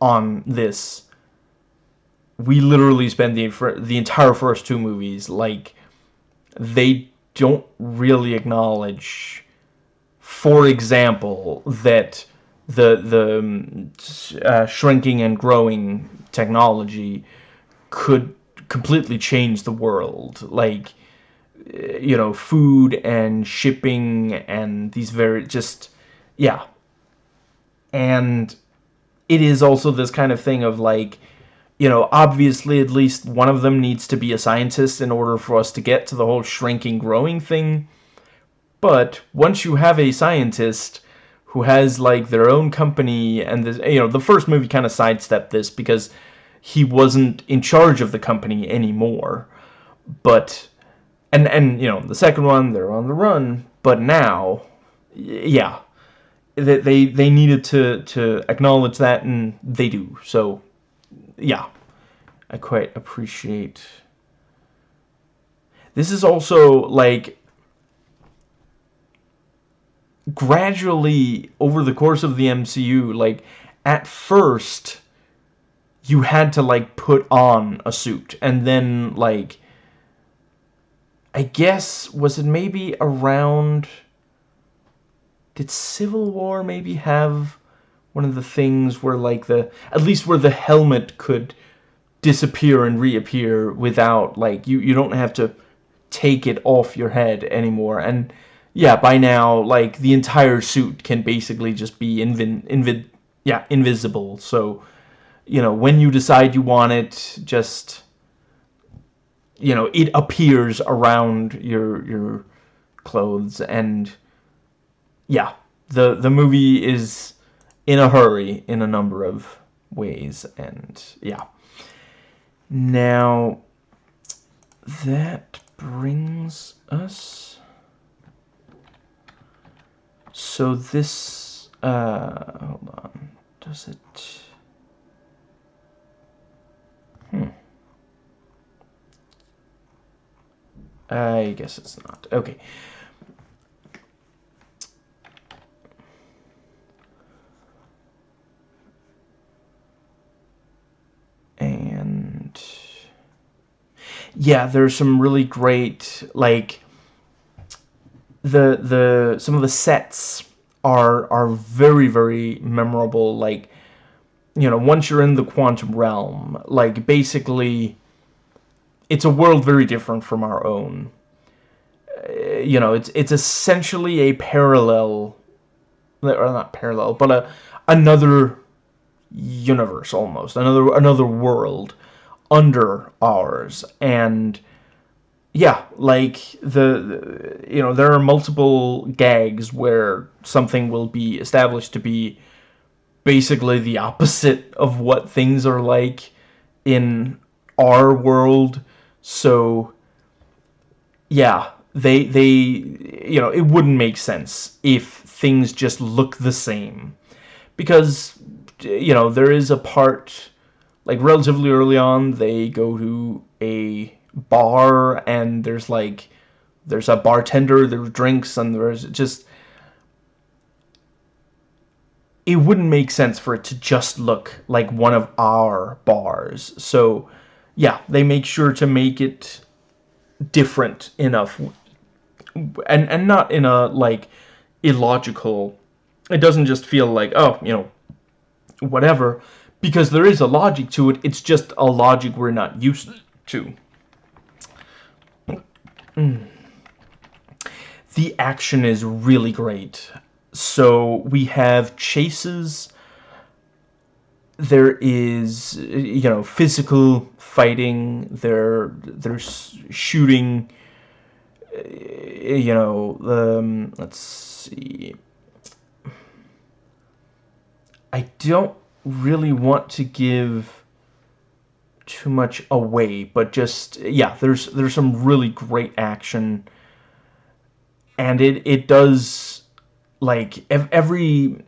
on this. We literally spend the the entire first two movies like they don't really acknowledge, for example, that the the um, uh, shrinking and growing technology could completely change the world. Like uh, you know food and shipping and these very just yeah. And it is also this kind of thing of like you know obviously at least one of them needs to be a scientist in order for us to get to the whole shrinking growing thing. But once you have a scientist who has like their own company and this, you know the first movie kind of sidestepped this because he wasn't in charge of the company anymore. But and and you know the second one they're on the run. But now yeah they they, they needed to to acknowledge that and they do. So yeah I quite appreciate. This is also like gradually over the course of the MCU like at first you had to like put on a suit. And then like I guess was it maybe around did Civil War maybe have one of the things where like the at least where the helmet could disappear and reappear without like you you don't have to take it off your head anymore and yeah, by now, like, the entire suit can basically just be invi invi yeah, invisible. So, you know, when you decide you want it, just, you know, it appears around your, your clothes. And, yeah, the, the movie is in a hurry in a number of ways. And, yeah. Now, that brings us so this, uh, hold on, does it, hmm. I guess it's not. Okay. Yeah, there's some really great like the the some of the sets are are very very memorable like you know once you're in the quantum realm like basically it's a world very different from our own. Uh, you know it's it's essentially a parallel or not parallel but a another universe almost another another world under ours and yeah, like the, the, you know there are multiple gags where something will be established to be basically the opposite of what things are like in our world. So yeah, they they you know it wouldn't make sense if things just look the same because you know there is a part like relatively early on they go to a bar and there's like there's a bartender there's drinks and there's just it wouldn't make sense for it to just look like one of our bars. So yeah they make sure to make it different enough and and not in a like illogical it doesn't just feel like oh you know whatever because there is a logic to it it's just a logic we're not used to Mm. The action is really great. So we have chases. There is, you know, physical fighting. There, there's shooting. You know, um, let's see. I don't really want to give too much away, but just yeah, there's there's some really great action, and it it does like every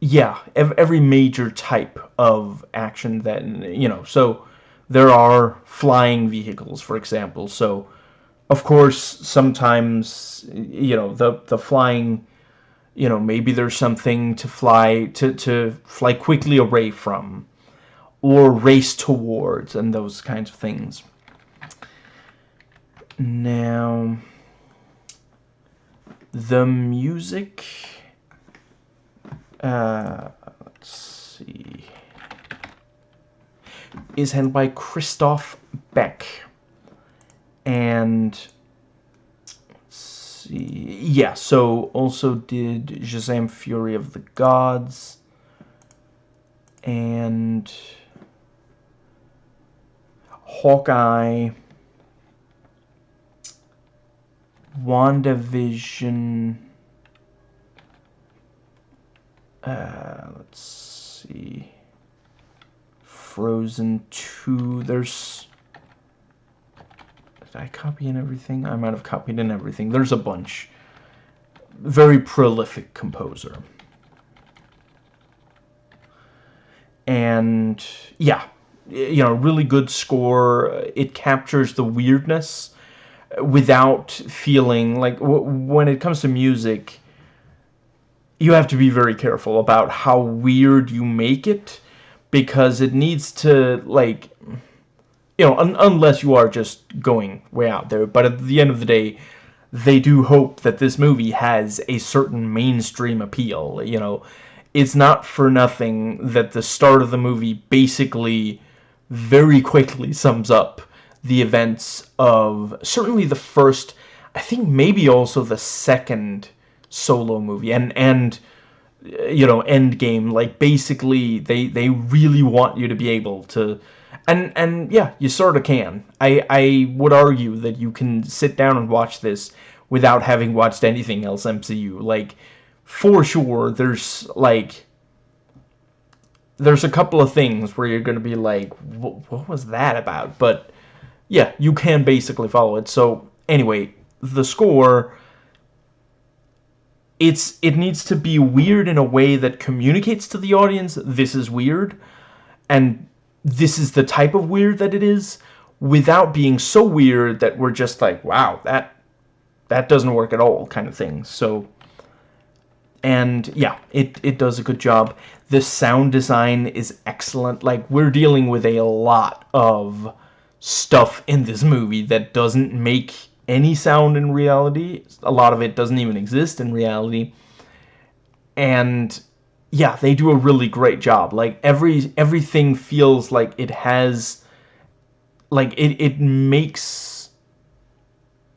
yeah every major type of action that you know so there are flying vehicles for example. So of course sometimes you know the the flying you know, maybe there's something to fly to to fly quickly away from or race towards and those kinds of things. Now The music, uh, let's see, is handled by Christoph Beck. And, see, yeah, so also did Shazam Fury of the Gods. And Hawkeye. WandaVision. Uh, let's see. Frozen 2. There's... Did I copy in everything? I might have copied in everything. There's a bunch. Very prolific composer. And, yeah. You know, really good score. It captures the weirdness without feeling like when it comes to music you have to be very careful about how weird you make it because it needs to like you know un unless you are just going way out there but at the end of the day they do hope that this movie has a certain mainstream appeal you know it's not for nothing that the start of the movie basically very quickly sums up the events of certainly the first, I think maybe also the second solo movie and and you know Endgame. Like basically, they they really want you to be able to. And, and yeah, you sort of can. I, I would argue that you can sit down and watch this without having watched anything else MCU. Like, for sure, there's, like, there's a couple of things where you're going to be like, what was that about? But yeah, you can basically follow it. So anyway, the score it's it needs to be weird in a way that communicates to the audience this is weird and this is the type of weird that it is without being so weird that we're just like wow that that doesn't work at all kind of thing so and yeah it it does a good job the sound design is excellent like we're dealing with a lot of stuff in this movie that doesn't make any sound in reality. A lot of it doesn't even exist in reality. And yeah, they do a really great job. Like every everything feels like it has like it it makes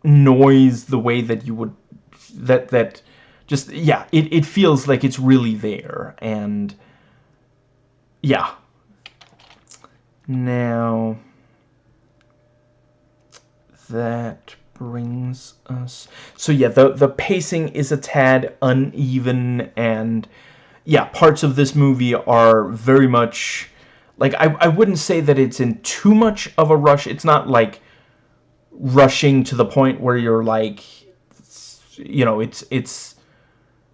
noise the way that you would that that just yeah, it it feels like it's really there and yeah. Now that brings us... So yeah, the, the pacing is a tad uneven, and yeah, parts of this movie are very much... Like, I, I wouldn't say that it's in too much of a rush. It's not, like, rushing to the point where you're, like, you know, it's... it's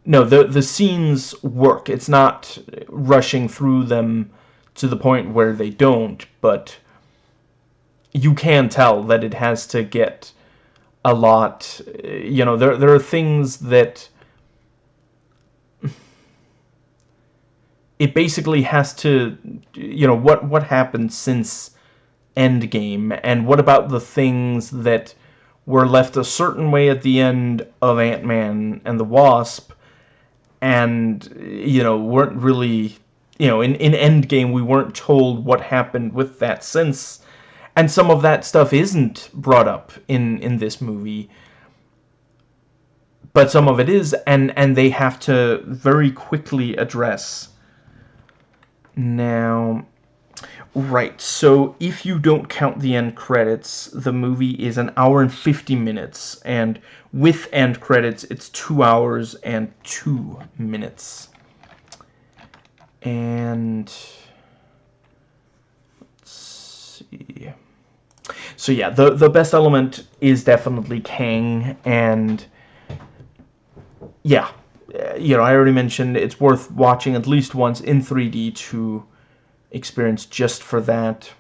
no, the, the scenes work. It's not rushing through them to the point where they don't, but you can tell that it has to get a lot you know there there are things that it basically has to you know what what happened since Endgame? And what about the things that were left a certain way at the end of Ant-Man and the Wasp? And you know weren't really you know in in Endgame we weren't told what happened with that since. And some of that stuff isn't brought up in in this movie. But some of it is and and they have to very quickly address now right so if you don't count the end credits the movie is an hour and 50 minutes and with end credits it's two hours and two minutes. And let's see. So yeah, the, the best element is definitely Kang, and yeah, you know, I already mentioned it's worth watching at least once in 3D to experience just for that.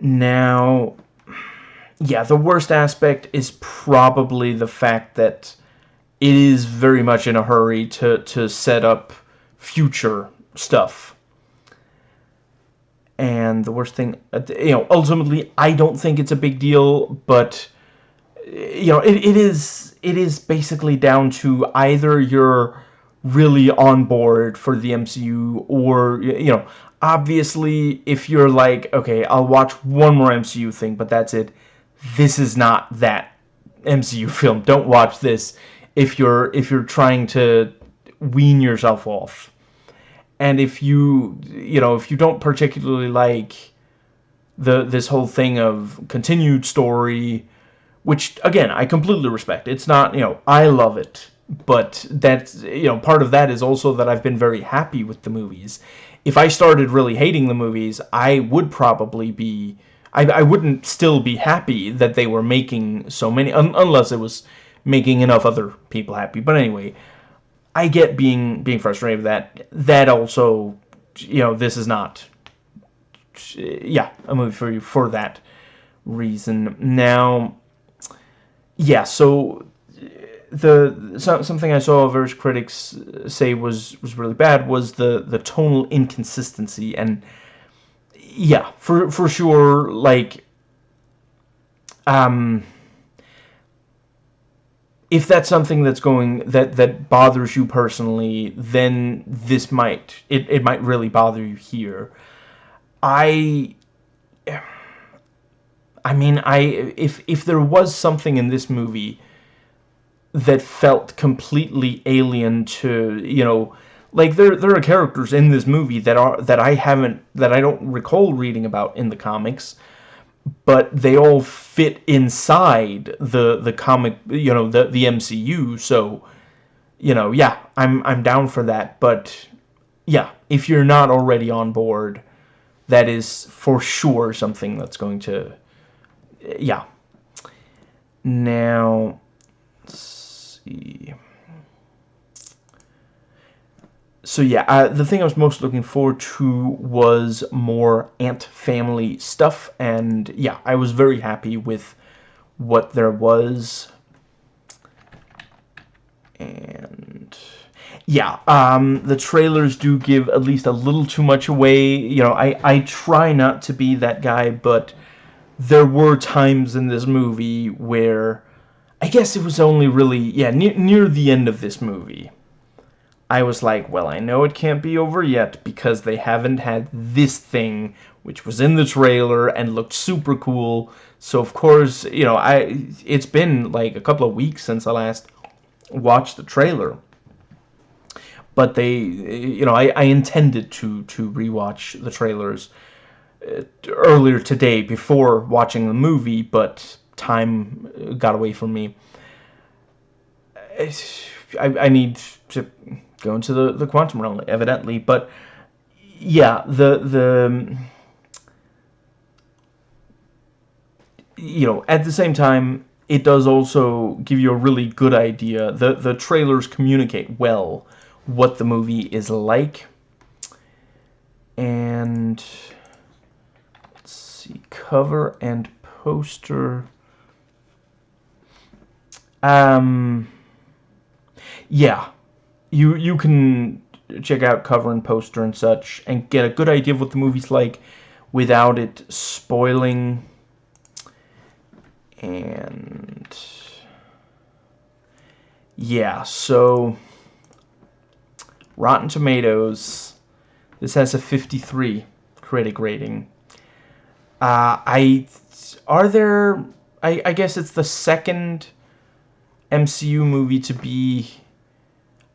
Now, yeah, the worst aspect is probably the fact that it is very much in a hurry to, to set up future stuff and the worst thing, uh, you know, ultimately, I don't think it's a big deal, but you know, it, it is it is basically down to either you're really on board for the MCU or you know, obviously if you're like, okay, I'll watch one more MCU thing, but that's it. This is not that MCU film. Don't watch this if you're if you're trying to wean yourself off. And if you, you know, if you don't particularly like the this whole thing of continued story which again I completely respect. It's not you know I love it, but that's you know part of that is also that I've been very happy with the movies. If I started really hating the movies, I would probably be I, I wouldn't still be happy that they were making so many un unless it was making enough other people happy. But anyway, I get being being frustrated with that. That also, you know, this is not yeah a movie for you for that reason. Now yeah, so the so, something I saw various critics say was was really bad was the the tonal inconsistency and yeah, for for sure like um if that's something that's going that that bothers you personally, then this might it it might really bother you here. I I mean, I if if there was something in this movie that felt completely alien to, you know, like there there are characters in this movie that are that I haven't that I don't recall reading about in the comics, but they all fit inside the the comic, you know, the the MCU, so you know, yeah, I'm I'm down for that, but yeah, if you're not already on board, that is for sure something that's going to yeah. Now, let's see. So yeah, uh, the thing I was most looking forward to was more Ant Family stuff, and yeah, I was very happy with what there was. And yeah, um, the trailers do give at least a little too much away. You know, I, I try not to be that guy, but there were times in this movie where I guess it was only really yeah near near the end of this movie I was like well I know it can't be over yet because they haven't had this thing which was in the trailer and looked super cool. So of course you know I it's been like a couple of weeks since I last watched the trailer. But they you know I, I intended to to rewatch the trailers Uh, earlier today before watching the movie, but time uh, got away from me. I, I need to go into the, the quantum realm, evidently, but yeah, the the um, you know, at the same time, it does also give you a really good idea. The the trailers communicate well what the movie is like. And see, cover and poster. Um, yeah, you you can check out cover and poster and such and get a good idea of what the movie's like without it spoiling. And yeah, so Rotten Tomatoes, this has a 53 critic rating. Uh, I are there. I I guess it's the second MCU movie to be.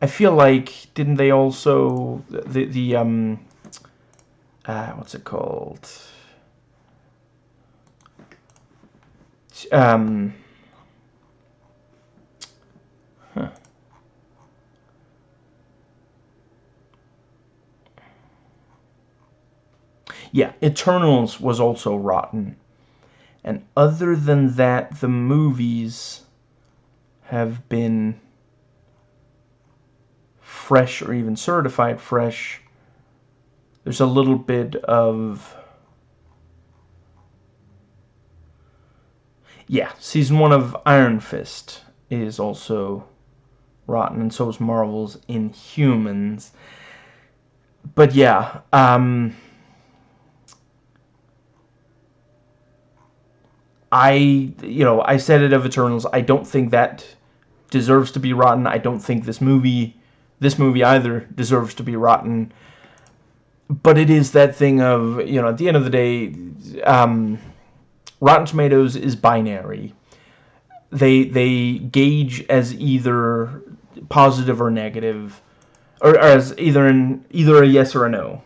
I feel like didn't they also the the um. Uh, what's it called? Um. Huh. Yeah, Eternals was also rotten. And other than that, the movies have been fresh or even certified fresh. There's a little bit of... Yeah, season one of Iron Fist is also rotten, and so is Marvel's Inhumans. But yeah, um... I, you know, I said it of Eternals. I don't think that deserves to be rotten. I don't think this movie, this movie either, deserves to be rotten. But it is that thing of, you know, at the end of the day, um, Rotten Tomatoes is binary. They they gauge as either positive or negative, or, or as either an either a yes or a no.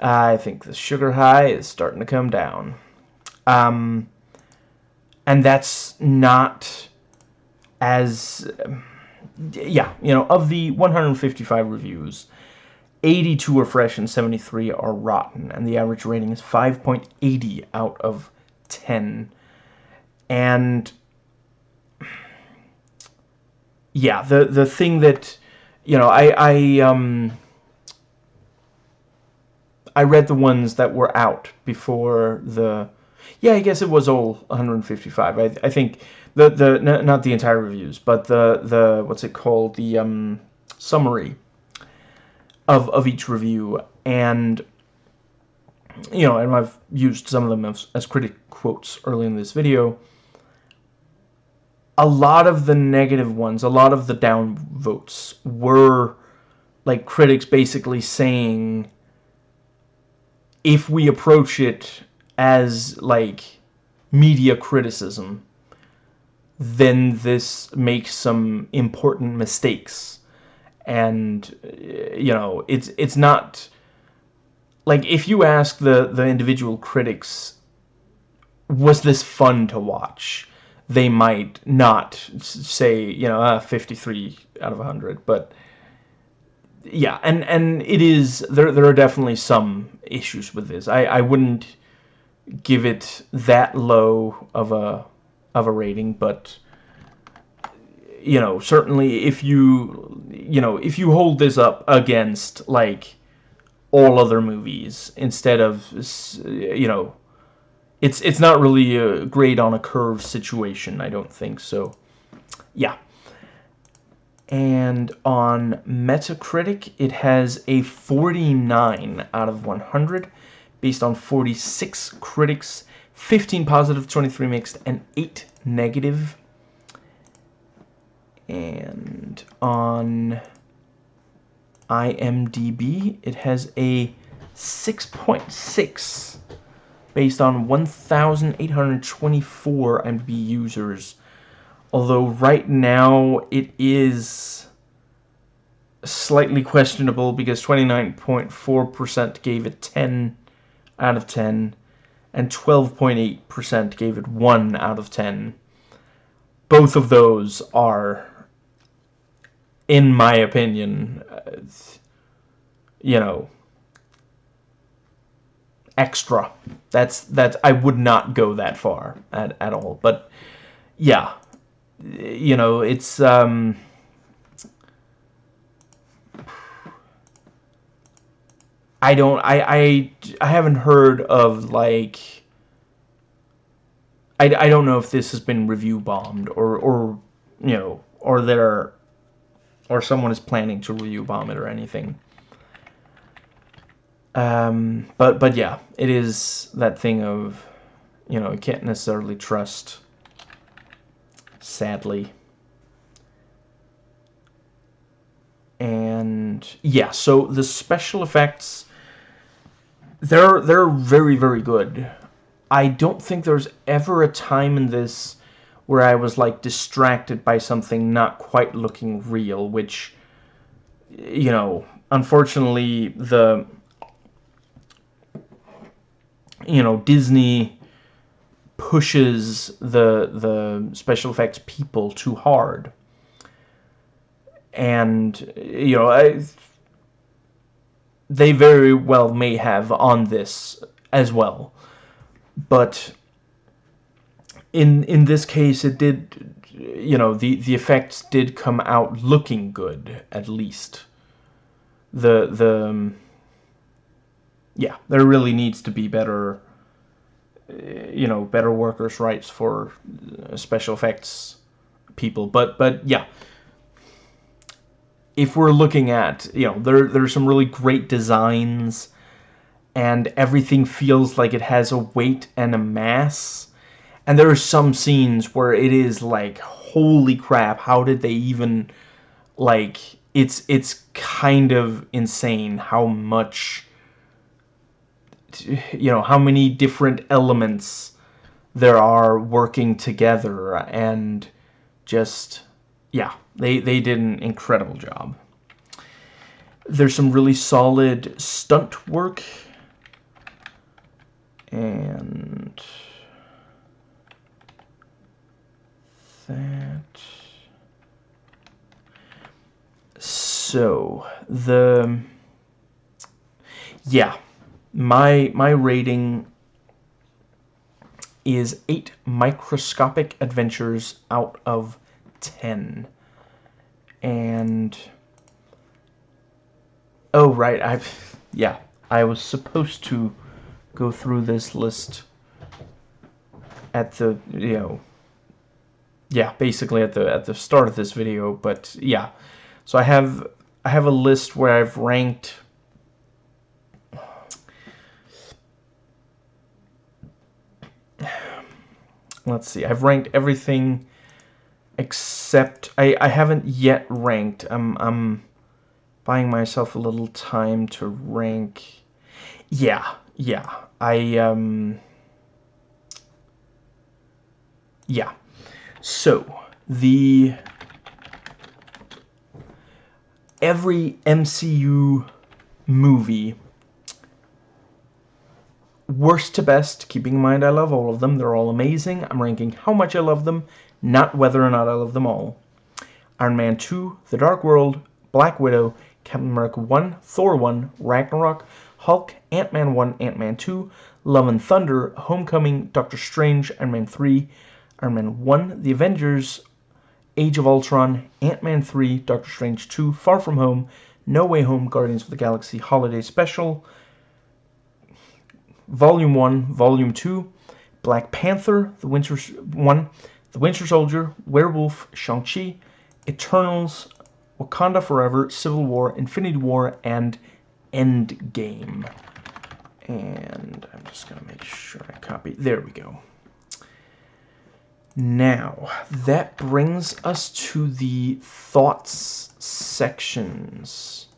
I think the sugar high is starting to come down. Um, and that's not as yeah, you know, of the 155 reviews, 82 are fresh and 73 are rotten, and the average rating is 5.80 out of 10. And yeah, the the thing that you know, I I um I read the ones that were out before the yeah, I guess it was all 155. I I think the the not the entire reviews, but the the what's it called the um summary of of each review and you know, and I've used some of them as, as critic quotes early in this video. A lot of the negative ones, a lot of the down votes were like critics basically saying if we approach it as like media criticism then this makes some important mistakes. And you know it's it's not like if you ask the the individual critics was this fun to watch? They might not say you know uh, 53 out of 100 but yeah and and it is there there are definitely some issues with this. I i wouldn't give it that low of a of a rating but you know certainly if you you know if you hold this up against like all other movies instead of you know it's it's not really uh, a grade on a curve situation I don't think so. Yeah. And on Metacritic it has a 49 out of 100 based on 46 critics 15 positive 23 mixed and 8 negative. and on IMDb, it has a 6.6 based on 1,824 IMDb users. Although right now it is slightly questionable because 29.4% gave it 10 out of 10 and 12.8% gave it 1 out of 10. Both of those are in my opinion, uh, you know, extra. That's that I would not go that far at at all. But yeah, you know, it's um. I don't. I I I haven't heard of like. I, I don't know if this has been review bombed or or you know or there or someone is planning to review bomb it or anything. Um, but but yeah, it is that thing of, you know, you can't necessarily trust. Sadly. And yeah, so the special effects, they're they're very very good. I don't think there's ever a time in this where I was like distracted by something not quite looking real, which, you know, unfortunately the, you know, Disney pushes the the special effects people too hard. And, you know, I, they very well may have on this as well. But in in this case it did you know the the effects did come out looking good at least. The the um, yeah there really needs to be better uh, you know better workers rights for uh, special effects people. But but yeah if we're looking at you know there there's some really great designs and everything feels like it has a weight and a mass. And there are some scenes where it is like holy crap how did they even like it's it's kind of insane how much you know how many different elements there are working together and just yeah they they did an incredible job. There's some really solid stunt work. And that. So the yeah my my rating is 8 microscopic adventures out of 10 and oh right I've yeah I was supposed to go through this list at the you know yeah basically at the at the start of this video but yeah. So I have I have a list where I've ranked let's see I've ranked everything except I, I haven't yet ranked. I'm, I'm buying myself a little time to rank. Yeah yeah. I um yeah. So the every MCU movie worst to best, keeping in mind I love all of them, they're all amazing. I'm ranking how much I love them, not whether or not I love them all. Iron Man 2, The Dark World, Black Widow, Captain America 1, Thor 1, Ragnarok, Hulk, Ant-Man 1, Ant-Man 2, Love and Thunder, Homecoming, Doctor Strange, Iron Man 3, Iron Man 1, The Avengers, Age of Ultron, Ant-Man 3, Doctor Strange 2, Far From Home, No Way Home, Guardians of the Galaxy Holiday Special, Volume 1, Volume 2, Black Panther, The Winter 1, The Winter Soldier, Werewolf, Shang-Chi, Eternals, Wakanda Forever, Civil War, Infinity War, and Endgame. And I'm just going to make sure I copy. There we go. Now, that brings us to the thoughts sections.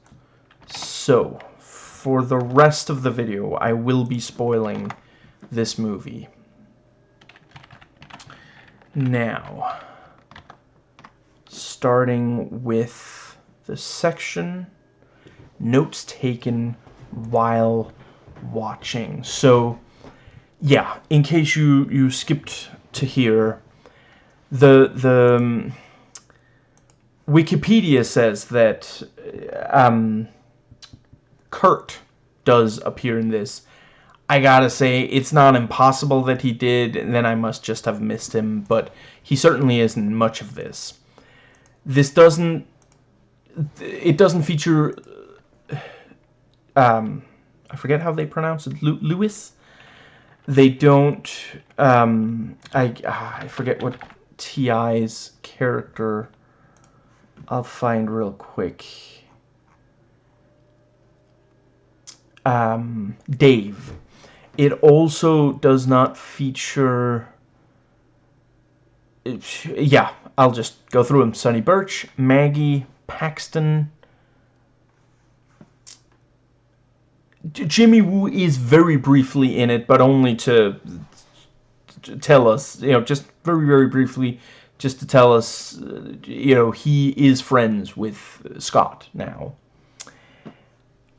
So, for the rest of the video, I will be spoiling this movie. Now, starting with the section notes taken while watching. So, yeah, in case you, you skipped to here, the, the um, Wikipedia says that um, Kurt does appear in this. I gotta say, it's not impossible that he did, and then I must just have missed him, but he certainly isn't much of this. This doesn't... It doesn't feature... Um, I forget how they pronounce it. Lewis? They don't... Um, I, ah, I forget what T.I.'s character... I'll find real quick. um, Dave. It also does not feature... Yeah, I'll just go through them. Sonny Birch, Maggie, Paxton... Jimmy Woo is very briefly in it, but only to, tell us, you know, just very, very briefly, just to tell us, uh, you know, he is friends with Scott now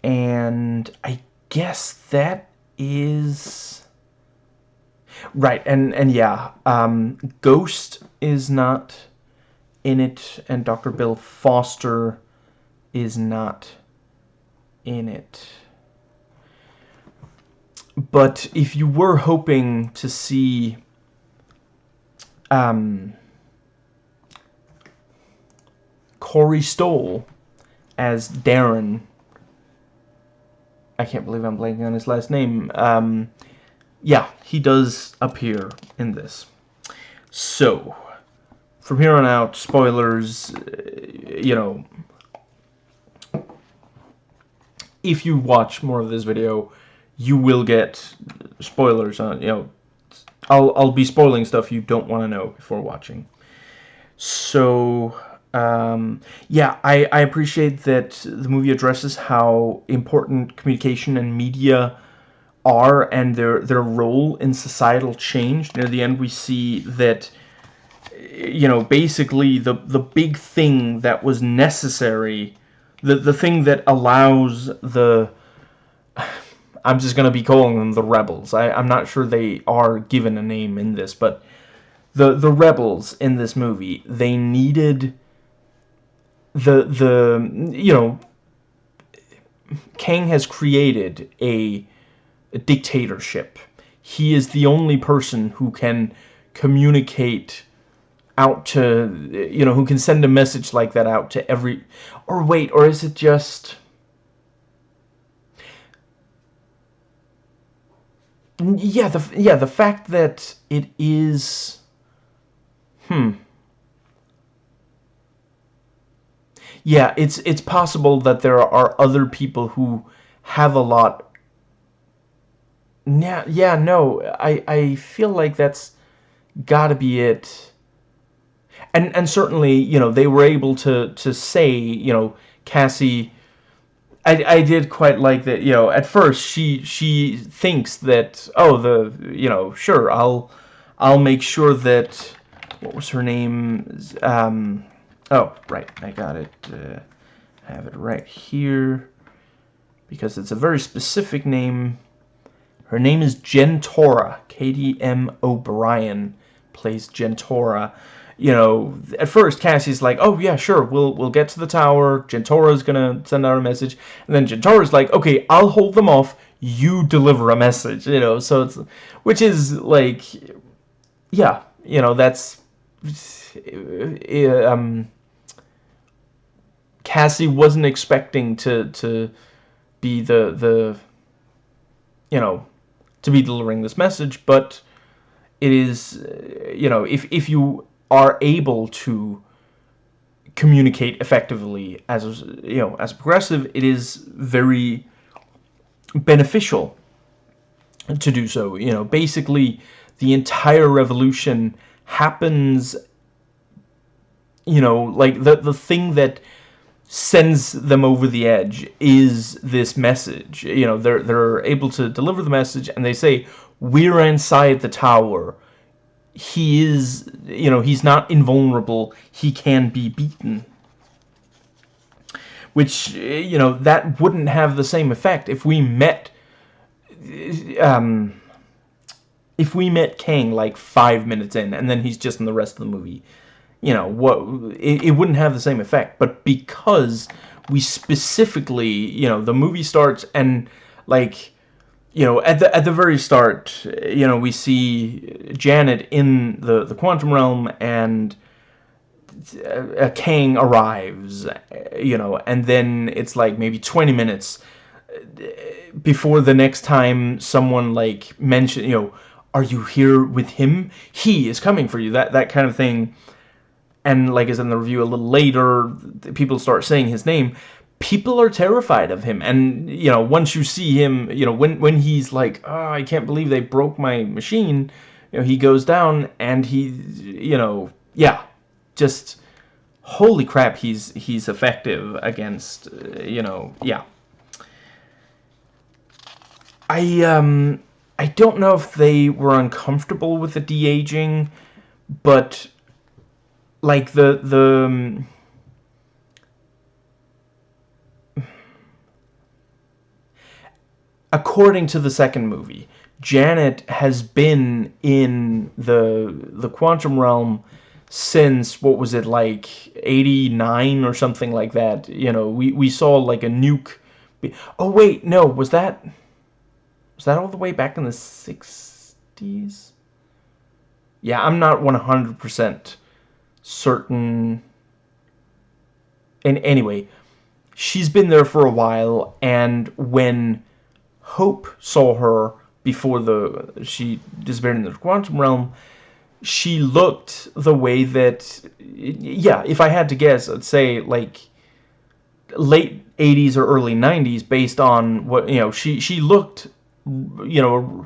and I guess that is right and and yeah um, Ghost is not in it and Dr. Bill Foster is not in it but if you were hoping to see um, Corey Stoll as Darren I can't believe I'm blanking on his last name. Um, yeah, he does appear in this. So, from here on out, spoilers, uh, you know, if you watch more of this video, you will get spoilers on, you know, I'll I'll be spoiling stuff you don't want to know before watching. So um, yeah, I, I appreciate that the movie addresses how important communication and media are and their their role in societal change. Near the end, we see that you know basically the the big thing that was necessary, the the thing that allows the I'm just gonna be calling them the rebels. I, I'm not sure they are given a name in this, but the the rebels in this movie they needed the the you know Kang has created a, a dictatorship. He is the only person who can communicate out to you know who can send a message like that out to every or wait or is it just yeah the yeah the fact that it is hmm yeah, it's it's possible that there are other people who have a lot. Yeah, yeah, no, I I feel like that's got to be it. And and certainly, you know, they were able to to say, you know, Cassie. I, I did quite like that, you know, at first she she thinks that oh the you know sure I'll I'll make sure that what was her name um Oh, right, I got it. Uh, I have it right here because it's a very specific name. Her name is Jentorra. Katy M. O'Brian plays Jentorra. You know, at first Cassie's like, "Oh yeah, sure, we'll we'll get to the tower. Jentorra's gonna send out a message," and then Jentorra's like, "Okay, I'll hold them off. You deliver a message." You know, so it's which is like, yeah, you know, that's um Cassie wasn't expecting to to be the the you know to be delivering this message, but it is uh, you know if if you are able to communicate effectively as you know as progressive, it is very beneficial to do so. You know, basically the entire revolution happens you know like the the thing that sends them over the edge is this message. You know, they're they're able to deliver the message and they say, "We're inside the tower." He is, you know, he's not invulnerable. He can be beaten. Which, you know, that wouldn't have the same effect if we met um if we met Kang like 5 minutes in and then he's just in the rest of the movie you know, what it, it wouldn't have the same effect. But because we specifically, you know, the movie starts and like you know, at the at the very start, you know, we see Janet in the the quantum realm, and a Kang arrives, you know, and then it's like maybe 20 minutes before the next time someone like mention, you know, are you here with him? He is coming for you. That that kind of thing and like is in the review a little later, people start saying his name, people are terrified of him. And, you know, once you see him, you know, when, when he's like, oh, I can't believe they broke my machine, you know, he goes down and he, you know, yeah, just, holy crap, he's, he's effective against, uh, you know, yeah. I, um, I don't know if they were uncomfortable with the de-aging, but like the the um, according to the second movie Janet has been in the the quantum realm since what was it like 89 or something like that you know we we saw like a nuke oh wait no was that was that all the way back in the 60s yeah I'm not 100% certain... And anyway, she's been there for a while, and when Hope saw her before the she disappeared in the quantum realm, she looked the way that, yeah, if I had to guess, I'd say, like, late 80s or early 90s based on what, you know, she, she looked, you know,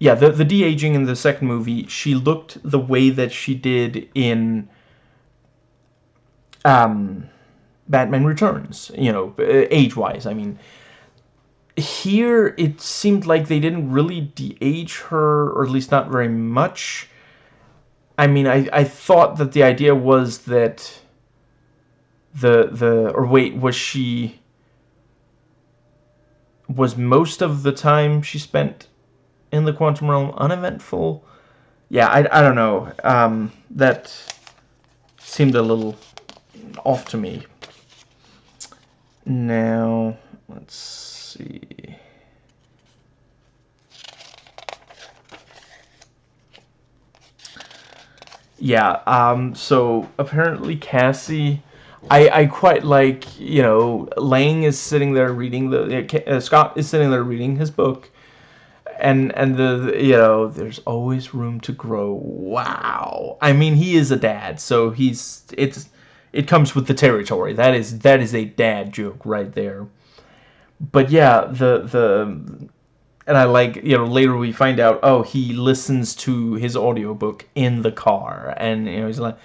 yeah, the the de aging in the second movie, she looked the way that she did in um, Batman Returns. You know, age wise. I mean, here it seemed like they didn't really de-age her, or at least not very much. I mean, I I thought that the idea was that the the or wait was she was most of the time she spent in the quantum realm uneventful? Yeah i, I don't know. Um, that seemed a little off to me. Now let's see. Yeah um so apparently cassie I, I quite like, you know, Lang is sitting there reading the, uh, Scott is sitting there reading his book, and, and the, you know, there's always room to grow. Wow. I mean, he is a dad, so he's, it's, it comes with the territory. That is, that is a dad joke right there. But yeah, the, the, and I like, you know, later we find out, oh, he listens to his audiobook in the car, and, you know, he's like,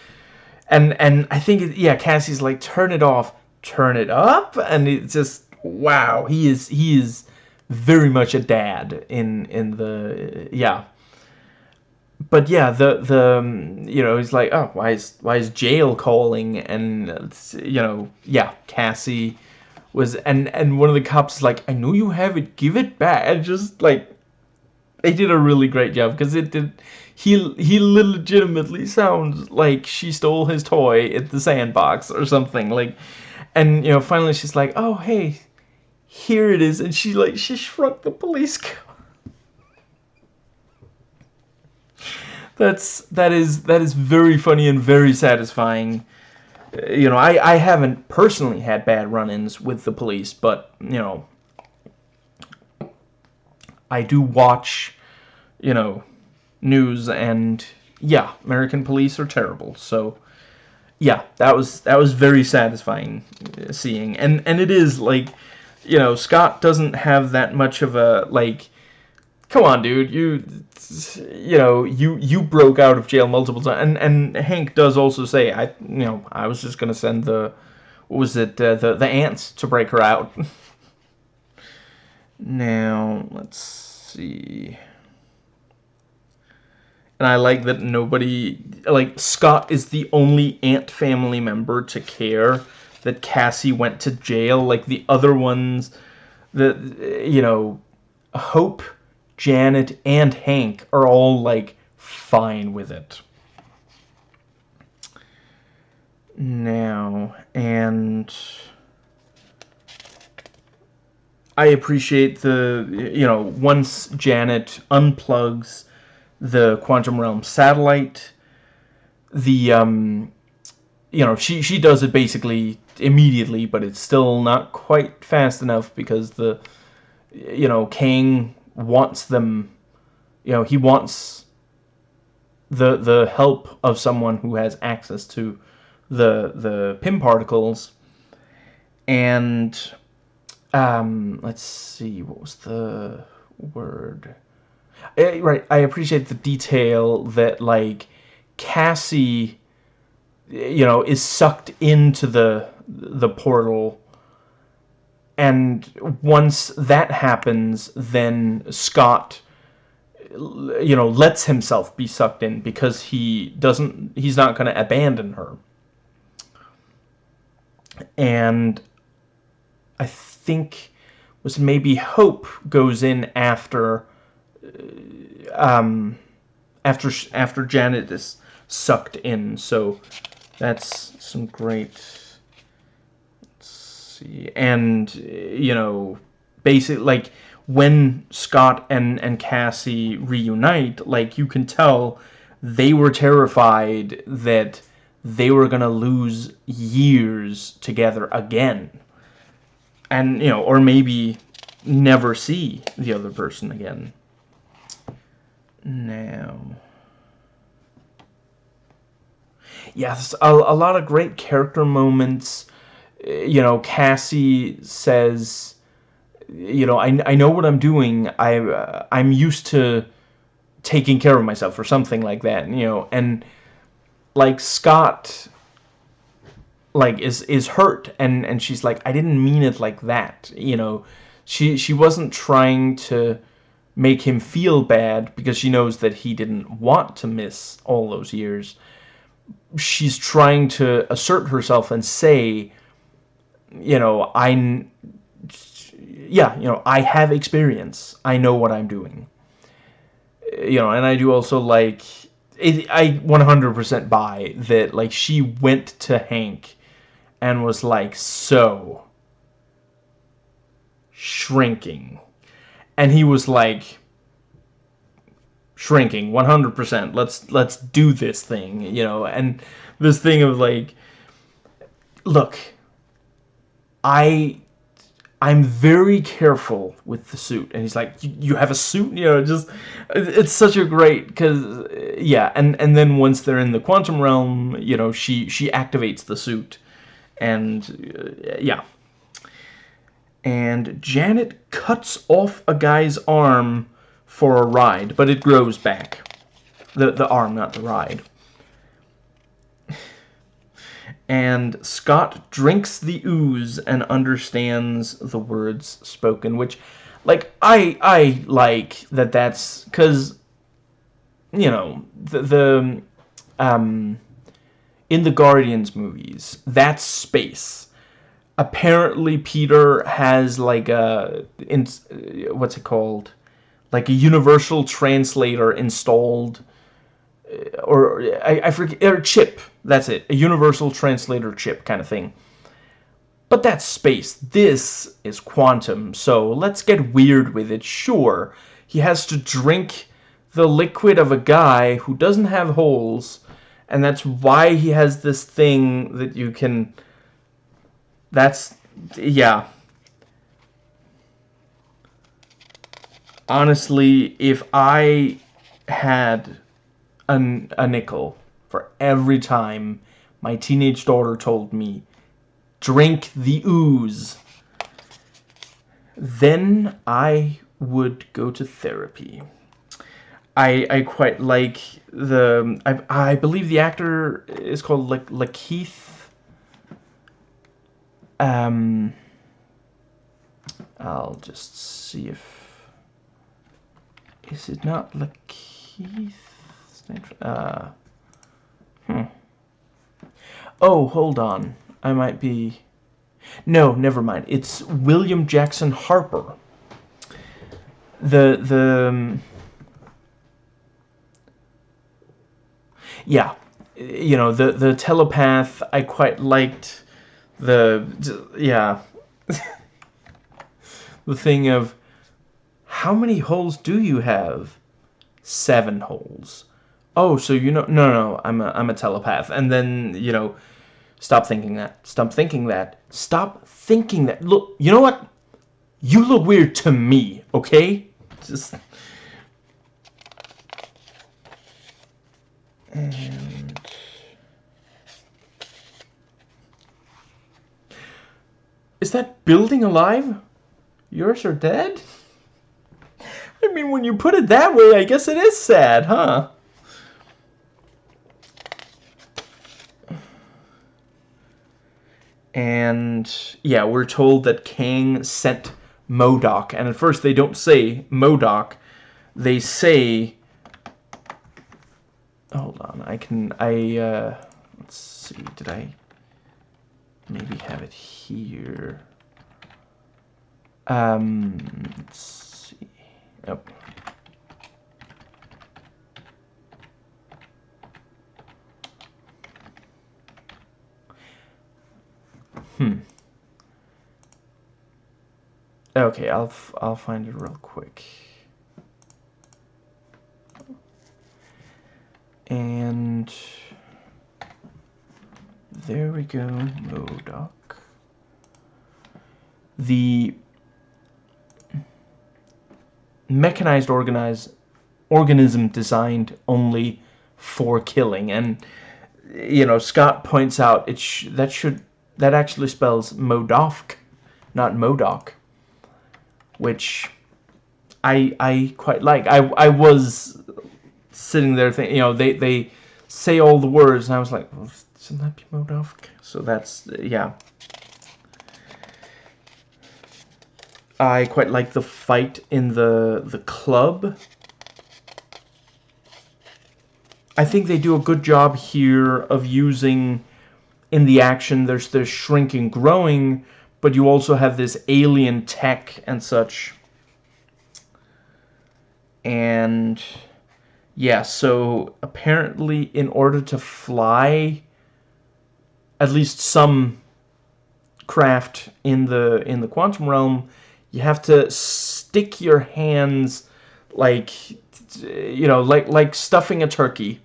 and and I think yeah, Cassie's like turn it off, turn it up, and it's just wow, he is he is very much a dad in in the yeah. But yeah, the the um, you know he's like oh why is why is jail calling? And you know yeah Cassie was and and one of the cops is like I know you have it. Give it back. And just like they did a really great job because it did he he legitimately sounds like she stole his toy at the sandbox or something like and you know finally she's like oh hey here it is and she like she shrunk the police car that's that is that is very funny and very satisfying you know i i haven't personally had bad run-ins with the police but you know i do watch you know news and yeah, American police are terrible. So yeah, that was that was very satisfying uh, seeing. And and it is like you know, Scott doesn't have that much of a like come on dude, you you know, you you broke out of jail multiple times and and Hank does also say I you know, I was just going to send the what was it uh, the the ants to break her out. now, let's see and I like that nobody like Scott is the only ant family member to care that Cassie went to jail like the other ones that you know Hope, Janet and Hank are all like fine with it. Now, and I appreciate the you know once Janet unplugs the quantum realm satellite the um you know she she does it basically immediately but it's still not quite fast enough because the you know Kang wants them you know he wants the the help of someone who has access to the the Pym particles. And um let's see what was the word? Eh, right, I appreciate the detail that, like, Cassie, you know, is sucked into the the portal and once that happens then Scott you know lets himself be sucked in because he doesn't he's not going to abandon her and I think was maybe Hope goes in after um, after after Janet is sucked in. So that's some great. Let's see, and you know, basically like when Scott and and Cassie reunite, like you can tell they were terrified that they were gonna lose years together again, and you know, or maybe never see the other person again now. Yes, a, a lot of great character moments. You know, Cassie says, you know, I, I know what I'm doing. I, uh, I'm used to, taking care of myself or something like that, you know, and like Scott like is is hurt and and she's like I didn't mean it like that, you know. She she wasn't trying to make him feel bad because she knows that he didn't want to miss all those years. She's trying to assert herself and say, you know, I yeah, you know, I have experience. I know what I'm doing you know, and I do also like it, I 100% buy that like she went to Hank and was like so shrinking and he was like shrinking 100% let's let's do this thing you know and this thing of like look I I'm very careful with the suit. And he's like, you have a suit? You know, just, it's such a great, because, yeah, and, and then once they're in the quantum realm, you know, she, she activates the suit. And, uh, yeah. And Janet cuts off a guy's arm for a ride, but it grows back. The, the arm, not the ride and Scott drinks the ooze and understands the words spoken, which, like, I I like that that's because, you know, the the um in the Guardians movies, that's space. Apparently, Peter has like a in what's it called, like a universal translator installed uh, or I, I forget, or chip, that's it, a universal translator chip kind of thing. But that's space. This is quantum, so let's get weird with it. Sure, he has to drink the liquid of a guy who doesn't have holes, and that's why he has this thing that you can... That's... yeah. Honestly, if I had a, a nickel for every time my teenage daughter told me, drink the ooze. Then I would go to therapy. I I quite like the I I believe the actor is called La Lakeith. Um, I'll just see if is it not Lakeith? Uh, hmm. Oh, hold on. I might be... No, never mind. It's William Jackson Harper. The, the... Um, yeah. You know, the, the telepath, I quite liked the... Yeah. the thing of... How many holes do you have? Seven holes oh, so you know, no, no, I'm a, I'm a telepath. And then, you know, stop thinking that. Stop thinking that. Stop thinking that. Look, you know what? You look weird to me, okay? Just... And... Is that building alive? Yours are dead? Mean, when you put it that way, I guess it is sad, huh? and yeah, we're told that Kang sent MODOK, and at first they don't say MODOK, they say, hold on, I can, I, uh, let's see, did I maybe have it here? Um, oh. Hmm. Okay, I'll I'll find it real quick. And there we go, MODOK. The mechanized organized organism designed only for killing and you know Scott points out it sh that should that actually spells MODOK, not MODOK, which I I quite like. I I was sitting there thinking, you know, they, they say all the words, and I was like, well, shouldn't that be MODOK? So that's, yeah. I quite like the fight in the the club. I think they do a good job here of using in the action there's the shrinking growing but you also have this alien tech and such and yeah so apparently in order to fly at least some craft in the in the quantum realm you have to stick your hands like you know like like stuffing a turkey.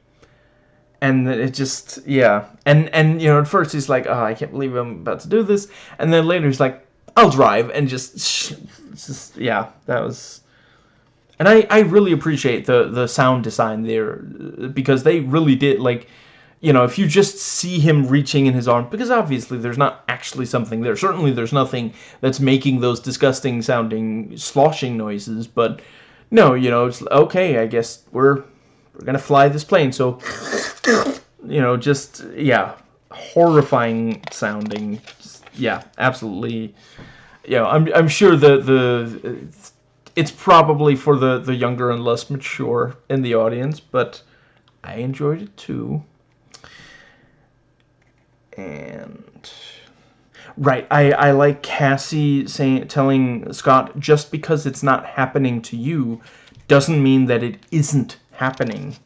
And it just yeah. And and you know at first he's like oh i can't believe i'm about to do this. And then later he's like i'll drive and just just yeah that was and i i really appreciate the the sound design there because they really did like you know, if you just see him reaching in his arm, because obviously there's not actually something there. Certainly there's nothing that's making those disgusting sounding sloshing noises, but no, you know, it's okay, I guess we're we're gonna fly this plane, so you know, just yeah, horrifying sounding, just, yeah, absolutely. Yeah, I'm I'm sure the the it's probably for the the younger and less mature in the audience, but I enjoyed it too and right I, I like Cassie saying telling Scott just because it's not happening to you doesn't mean that it isn't happening.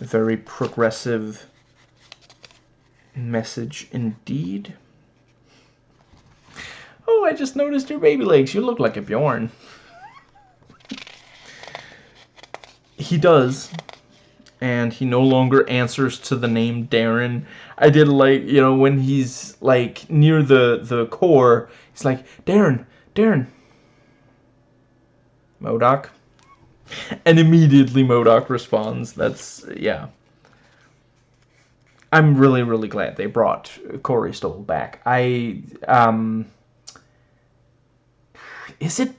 Very progressive message indeed. Oh I just noticed your baby legs. You look like a Bjorn. He does and he no longer answers to the name Darren. I did like, you know, when he's like near the the core, he's like, "Darren, Darren." MODOK. And immediately MODOK responds. That's yeah. I'm really really glad they brought Corey Stoll back. I um is it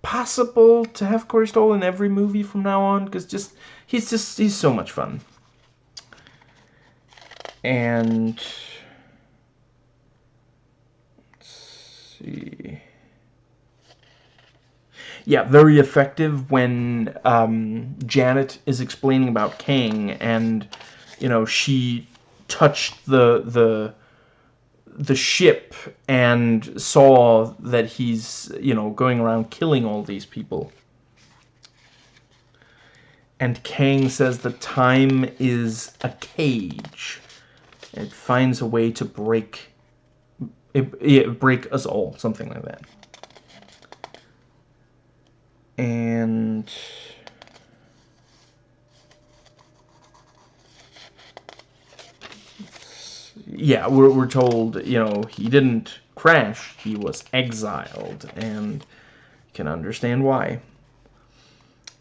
possible to have Corey Stoll in every movie from now on? Because just he's just he's so much fun. And see. Yeah, very effective when um, Janet is explaining about Kang, and you know she touched the the the ship and saw that he's, you know, going around killing all these people. And Kang says the time is a cage. It finds a way to break it, it break us all, something like that. And yeah, we're, we're told, you know, he didn't crash, he was exiled, and can understand why.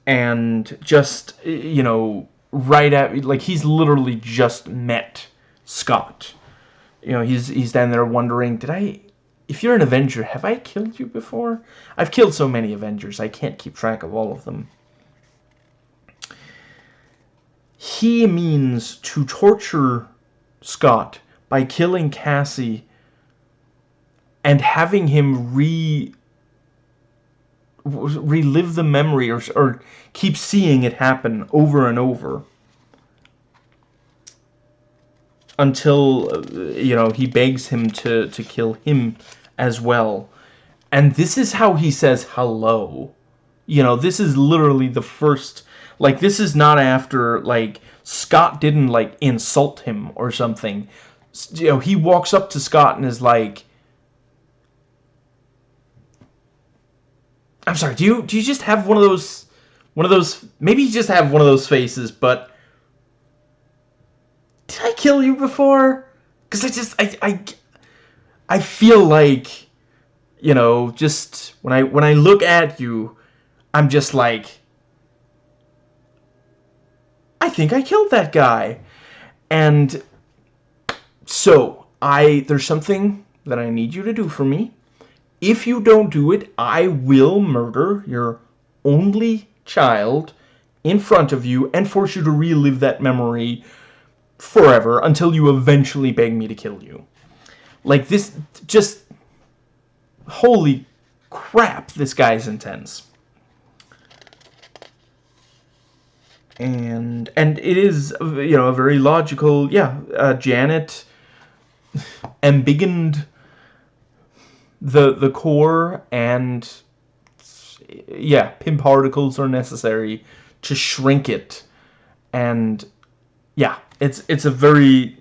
And just, you know, right at, like, he's literally just met Scott. You know, he's, he's down there wondering, did I, if you're an Avenger, have I killed you before? I've killed so many Avengers, I can't keep track of all of them. He means to torture Scott by killing Cassie and having him re relive the memory or, or keep seeing it happen over and over. Until uh, you know he begs him to to kill him as well. And this is how he says hello. You know this is literally the first like this is not after like Scott didn't like insult him or something. You know, he walks up to Scott and is like, I'm sorry, do you do you just have one of those one of those maybe you just have one of those faces, but did I kill you before? Cuz I just I I I feel like you know, just when I when I look at you, I'm just like I think I killed that guy. And so, I there's something that I need you to do for me. If you don't do it, I will murder your only child in front of you and force you to relive that memory forever until you eventually beg me to kill you. Like, this just... Holy crap, this guy's intense. And, and it is, you know, a very logical, yeah, uh, Janet embiggened the, the core and, yeah, Pym particles are necessary to shrink it. And, yeah, it's, it's a very,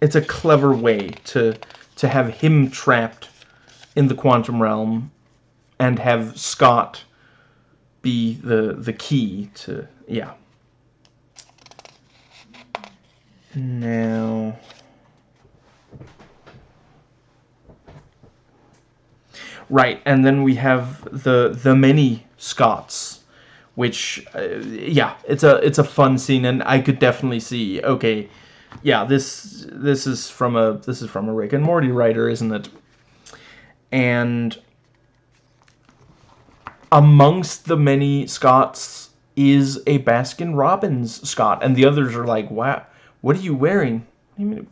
it's a clever way to, to have him trapped in the quantum realm and have Scott be the the key to yeah. Now Right, and then we have the the many Scots, which uh, yeah, it's a it's a fun scene, and I could definitely see okay, yeah, this this is from a this is from a Rick and Morty writer, isn't it? And amongst the many Scots is a Baskin Robbins Scott, and the others are like, "Wow, what are you wearing?" Mean,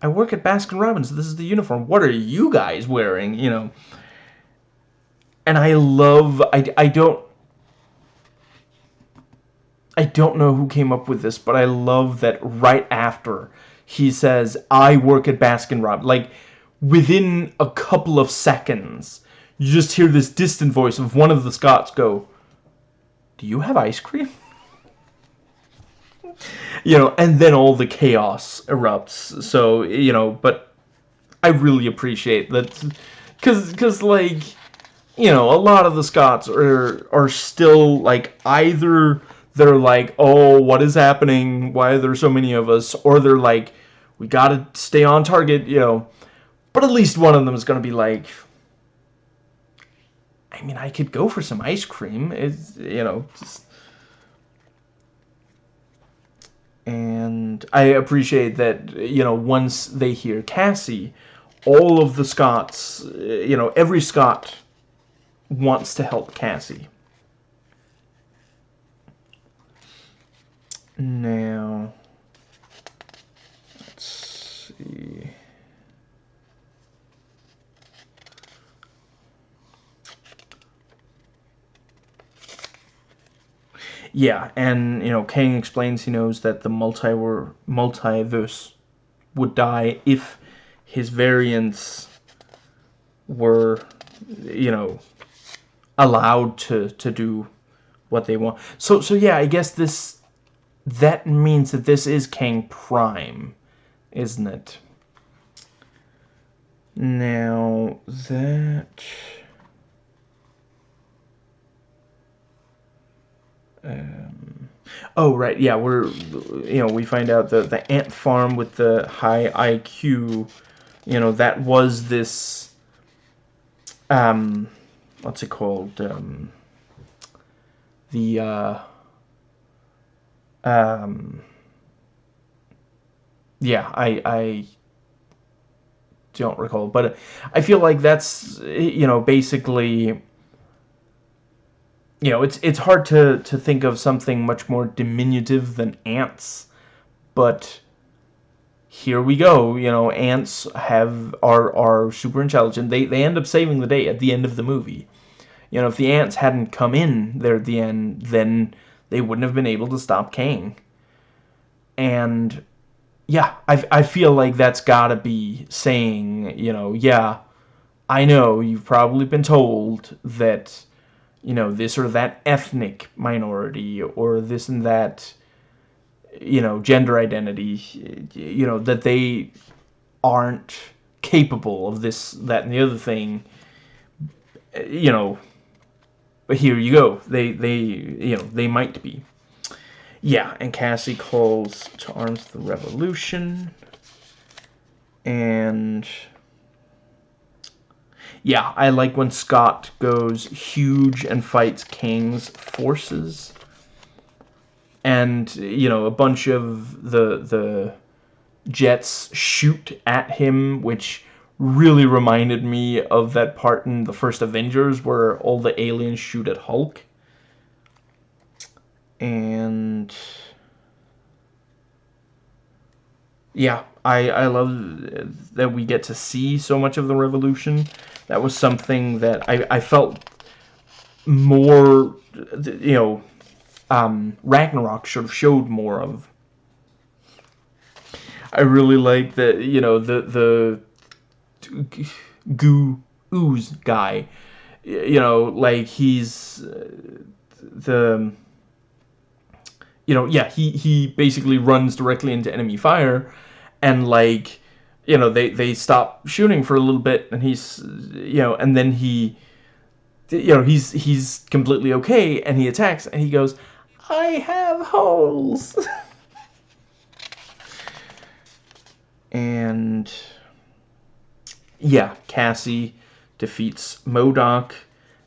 I work at Baskin Robbins. This is the uniform. What are you guys wearing? You know. And I love. I I don't. I don't know who came up with this, but I love that right after he says, "I work at Baskin Robbins," like within a couple of seconds you just hear this distant voice of one of the Scots go, Do you have ice cream? you know, and then all the chaos erupts. So, you know, but I really appreciate that. Because, cause, like, you know, a lot of the Scots are, are still, like, either they're like, oh, what is happening? Why are there so many of us? Or they're like, we gotta stay on target, you know. But at least one of them is gonna be like, I mean, I could go for some ice cream. It's, you know, just... And I appreciate that, you know, once they hear Cassie, all of the Scots, you know, every Scot wants to help Cassie. Now, let's see... Yeah, and you know, Kang explains he knows that the multi multiverse would die if his variants were, you know, allowed to to do what they want. So so yeah, I guess this that means that this is Kang Prime, isn't it? Now that Um, oh, right, yeah, we're, you know, we find out the, the ant farm with the high IQ, you know, that was this, um, what's it called, um, the, uh, um, yeah, I, I don't recall, but I feel like that's, you know, basically you know, it's it's hard to to think of something much more diminutive than ants, but here we go. You know, ants have are are super intelligent. They they end up saving the day at the end of the movie. You know, if the ants hadn't come in there at the end, then they wouldn't have been able to stop Kang. And yeah, I I feel like that's got to be saying, you know, yeah, I know you've probably been told that you know, this or that ethnic minority or this and that, you know, gender identity, you know, that they aren't capable of this, that, and the other thing, you know, but here you go. They, they, you know, they might be. Yeah, and Cassie calls to arms the revolution. And yeah, I like when Scott goes huge and fights Kang's forces. And, you know, a bunch of the the jets shoot at him, which really reminded me of that part in the first Avengers where all the aliens shoot at Hulk. and yeah, I, I love that we get to see so much of the revolution. That was something that I, I felt more, you know, um, Ragnarok sort of showed more of. I really like that, you know, the, the goo ooze guy, you know, like he's uh, the, you know, yeah, he, he basically runs directly into enemy fire, and like you know they they stop shooting for a little bit and he's you know and then he you know he's he's completely okay and he attacks and he goes i have holes. And yeah cassie defeats MODOK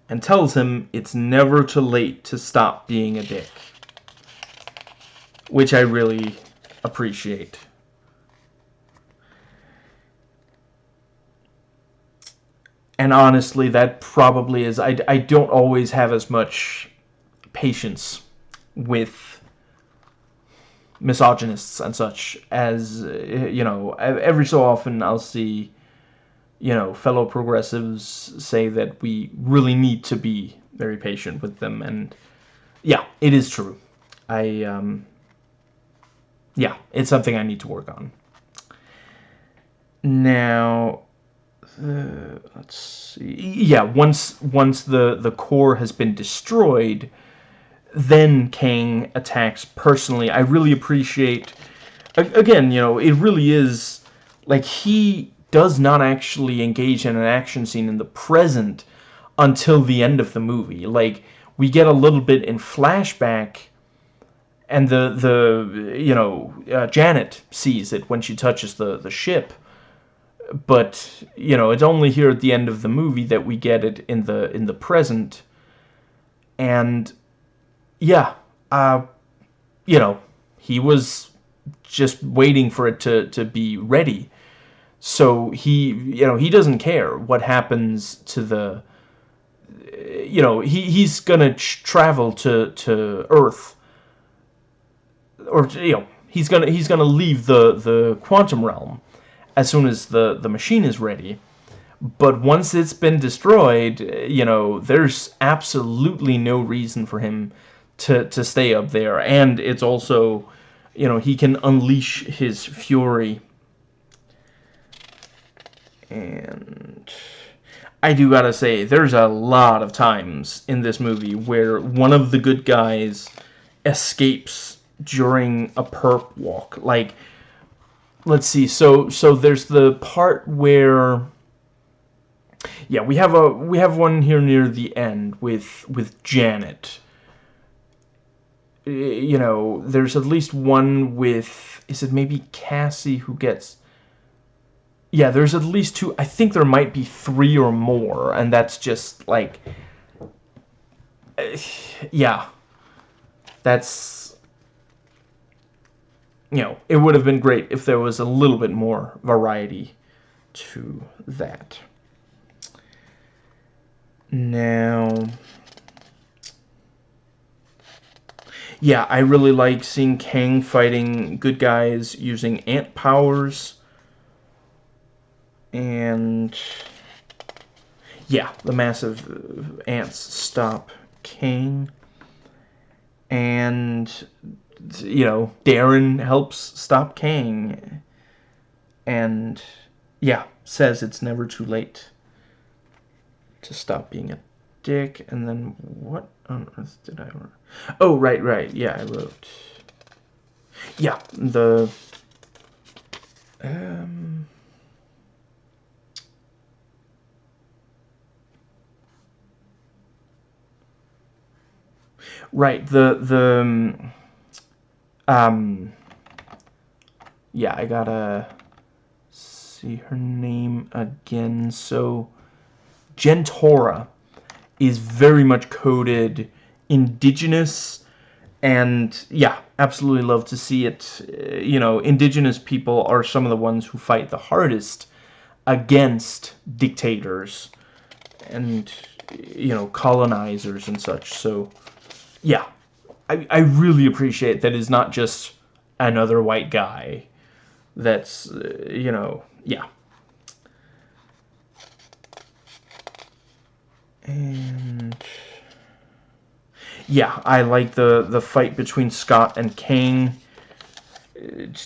and tells him it's never too late to stop being a dick which i really appreciate and honestly, that probably is. I, I don't always have as much patience with misogynists and such as, uh, you know, every so often I'll see, you know, fellow progressives say that we really need to be very patient with them. And yeah, it is true. I, um, yeah, it's something I need to work on. Now, uh, let's see. Yeah, once once the the core has been destroyed, then Kang attacks personally. I really appreciate. Again, you know, it really is like he does not actually engage in an action scene in the present until the end of the movie. Like we get a little bit in flashback and the the you know uh, Janet sees it when she touches the the ship but you know it's only here at the end of the movie that we get it in the in the present. And yeah uh you know he was just waiting for it to to be ready. So he you know he doesn't care what happens to the you know he he's gonna travel to to earth. Or you know he's gonna he's gonna leave the the quantum realm as soon as the, the machine is ready. But once it's been destroyed, you know, there's absolutely no reason for him to, to stay up there. And it's also, you know, he can unleash his fury. And I do gotta say, there's a lot of times in this movie where one of the good guys escapes during a perp walk. Like, let's see. So so there's the part where yeah, we have a we have one here near the end with with Janet. You know, there's at least one with is it maybe Cassie who gets yeah, there's at least two. I think there might be three or more, and that's just like, yeah, that's you know, it would have been great if there was a little bit more variety to that. Now, yeah, I really like seeing Kang fighting good guys using ant powers. And, yeah, the massive uh, ants stop Kang. And you know, Darren helps stop Kang. And, yeah, says it's never too late to stop being a dick. And then, what on earth did I write? Oh, right, right. Yeah, I wrote... Yeah, the... Um... Right, the, the... Um, um, yeah, I gotta see her name again. So, Jentorra is very much coded indigenous and yeah absolutely love to see it. You know indigenous people are some of the ones who fight the hardest against dictators and you know colonizers and such. So yeah I, I really appreciate that it's not just another white guy that's, uh, you know, yeah. And yeah, I like the the fight between Scott and Kang.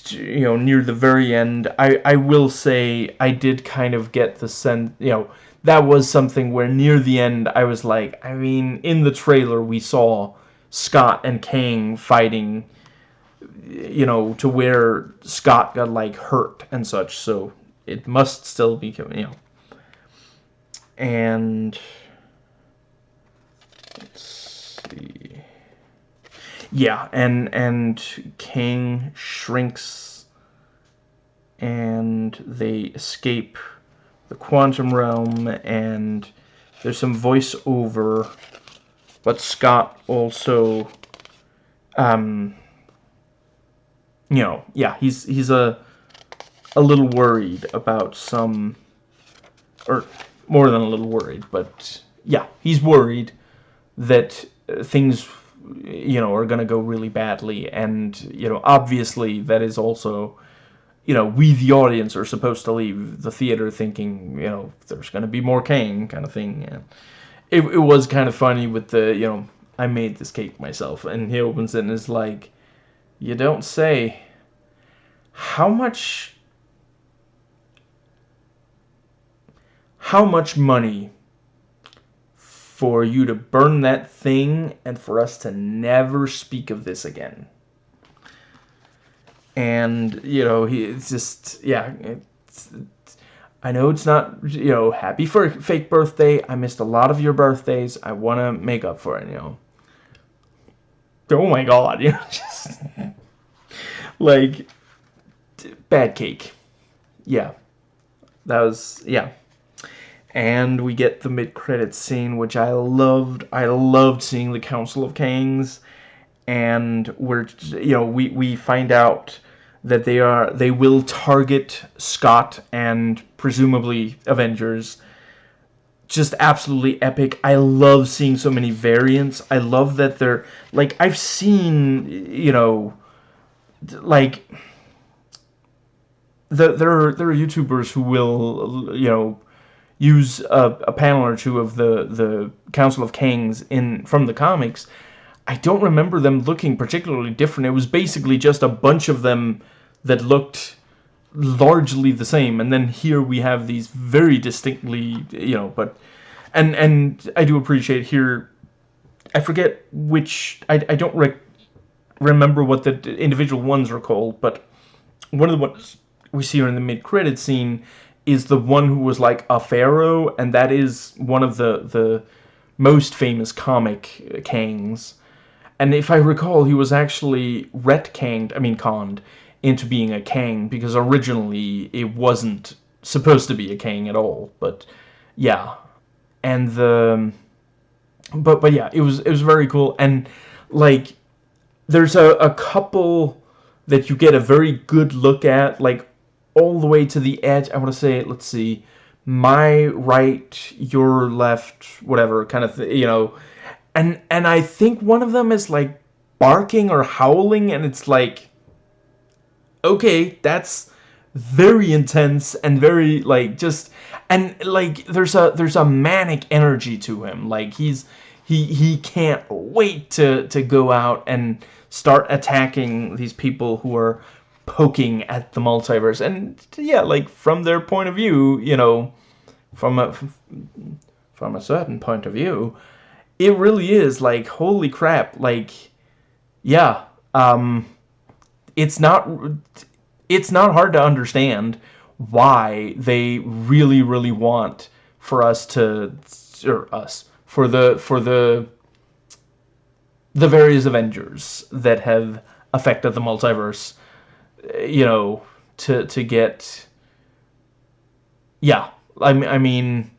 You know, near the very end, I I will say I did kind of get the sense, you know, that was something where near the end I was like, I mean, in the trailer we saw Scott and Kang fighting, you know, to where Scott got like hurt and such, so it must still be, you know. And let's see. Yeah, and and Kang shrinks and they escape the quantum realm and there's some voiceover but Scott also um you know yeah he's he's a a little worried about some or more than a little worried but yeah he's worried that things you know are going to go really badly and you know obviously that is also you know, we the audience are supposed to leave the theater thinking, you know, there's going to be more Kang kind of thing. It, it was kind of funny with the, you know, I made this cake myself. And he opens it and is like, you don't say. How much... How much money for you to burn that thing and for us to never speak of this again? and you know he it's just yeah it's, I know it's not you know happy for fake birthday. I missed a lot of your birthdays. I want to make up for it you know. Oh my god you know just like bad cake. Yeah. That was yeah. And we get the mid-credits scene which I loved. I loved seeing the Council of Kangs. And we're you know we we find out that they are they will target Scott and presumably Avengers. Just absolutely epic. I love seeing so many variants. I love that they're like I've seen you know like the, there are there are YouTubers who will you know use a, a panel or two of the the Council of Kangs in from the comics. I don't remember them looking particularly different. It was basically just a bunch of them that looked largely the same and then here we have these very distinctly you know but and and I do appreciate here I forget which I, I don't re remember what the individual ones are called but one of the ones we see here in the mid-credit scene is the one who was like a pharaoh and that is one of the the most famous comic uh, Kangs and if I recall he was actually retconned I mean conned into being a Kang because originally it wasn't supposed to be a Kang at all. But yeah, and the but but yeah, it was it was very cool and like there's a, a couple that you get a very good look at like all the way to the edge. I want to say let's see my right your left whatever kind of you know and and I think one of them is like barking or howling and it's like okay, that's very intense and very like just and like there's a there's a manic energy to him. Like he's he he can't wait to to go out and start attacking these people who are poking at the multiverse. And yeah, like from their point of view, you know, from a from a certain point of view, it really is like holy crap, like yeah, um it's not it's not hard to understand why they really really want for us to or us for the for the the various Avengers that have affected the multiverse you know to to get yeah I, I mean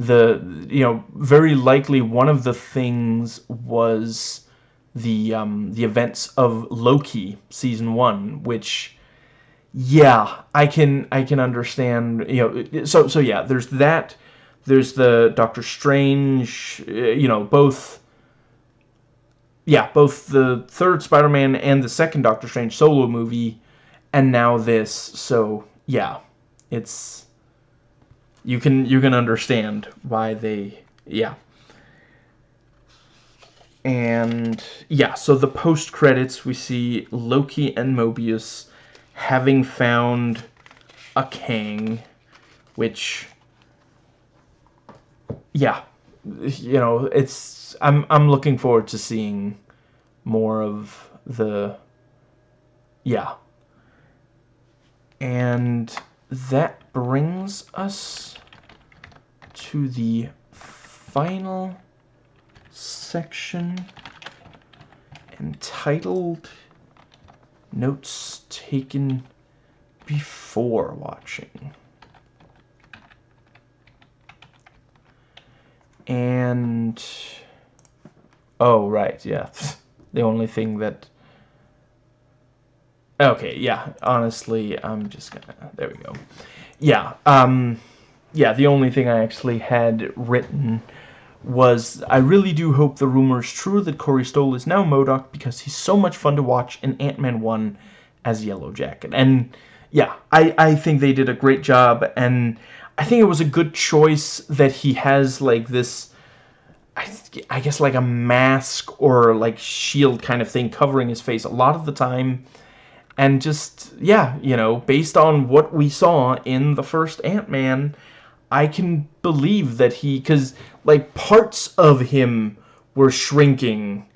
the you know very likely one of the things was the um, the events of Loki season one, which yeah, I can I can understand. You know, so so yeah, there's that. There's the Doctor Strange. Uh, you know, both. yeah, both the third Spider-Man and the second Doctor Strange solo movie, and now this. So yeah, it's you can you can understand why they yeah. And yeah, so the post credits we see Loki and Mobius having found a Kang, which yeah, you know, it's I'm I'm looking forward to seeing more of the yeah. And that brings us to the final section entitled Notes Taken Before Watching. And... Oh, right, yeah. the only thing that... Okay, yeah, honestly, I'm just gonna... There we go. Yeah, um... Yeah, the only thing I actually had written was I really do hope the rumor is true that Corey Stoll is now MODOK because he's so much fun to watch in Ant-Man 1 as Yellow Jacket. And yeah, I, I think they did a great job and I think it was a good choice that he has like this I, I guess like a mask or like shield kind of thing covering his face a lot of the time and just yeah you know based on what we saw in the first Ant-Man I can believe that he because like parts of him were shrinking.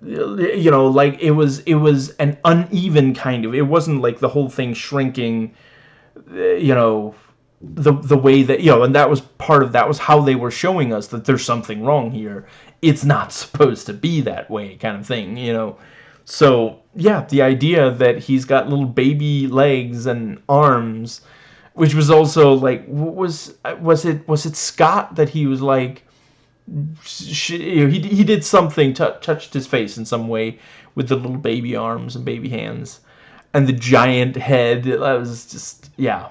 You know like it was it was an uneven kind of it wasn't like the whole thing shrinking you know the the way that you know and that was part of that was how they were showing us that there's something wrong here. It's not supposed to be that way kind of thing you know so yeah the idea that he's got little baby legs and arms which was also like was was it was it Scott that he was like he he did something touched his face in some way with the little baby arms and baby hands and the giant head. That was just yeah.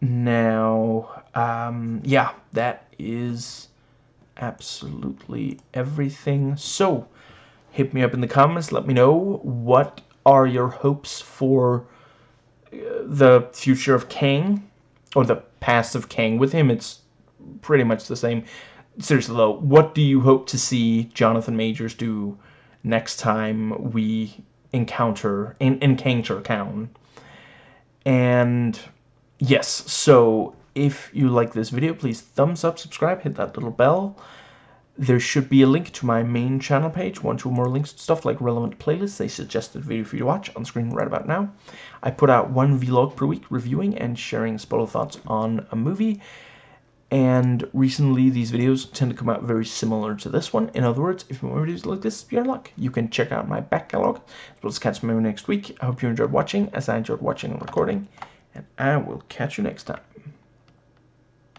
Now um yeah that is absolutely everything. So hit me up in the comments let me know what are your hopes for uh, the future of Kang, or the past of Kang. With him, it's pretty much the same. Seriously, though, what do you hope to see Jonathan Majors do next time we encounter, in, encounter Kang? And, yes, so if you like this video, please thumbs up, subscribe, hit that little bell there should be a link to my main channel page, one, two more links to stuff like relevant playlists, a suggested video for you to watch on screen right about now. I put out one vlog per week reviewing and sharing spoiler thoughts on a movie, and recently these videos tend to come out very similar to this one. In other words, if you want videos like this, you're in luck. You can check out my back catalog, as well as catch me next week. I hope you enjoyed watching, as I enjoyed watching and recording, and I will catch you next time.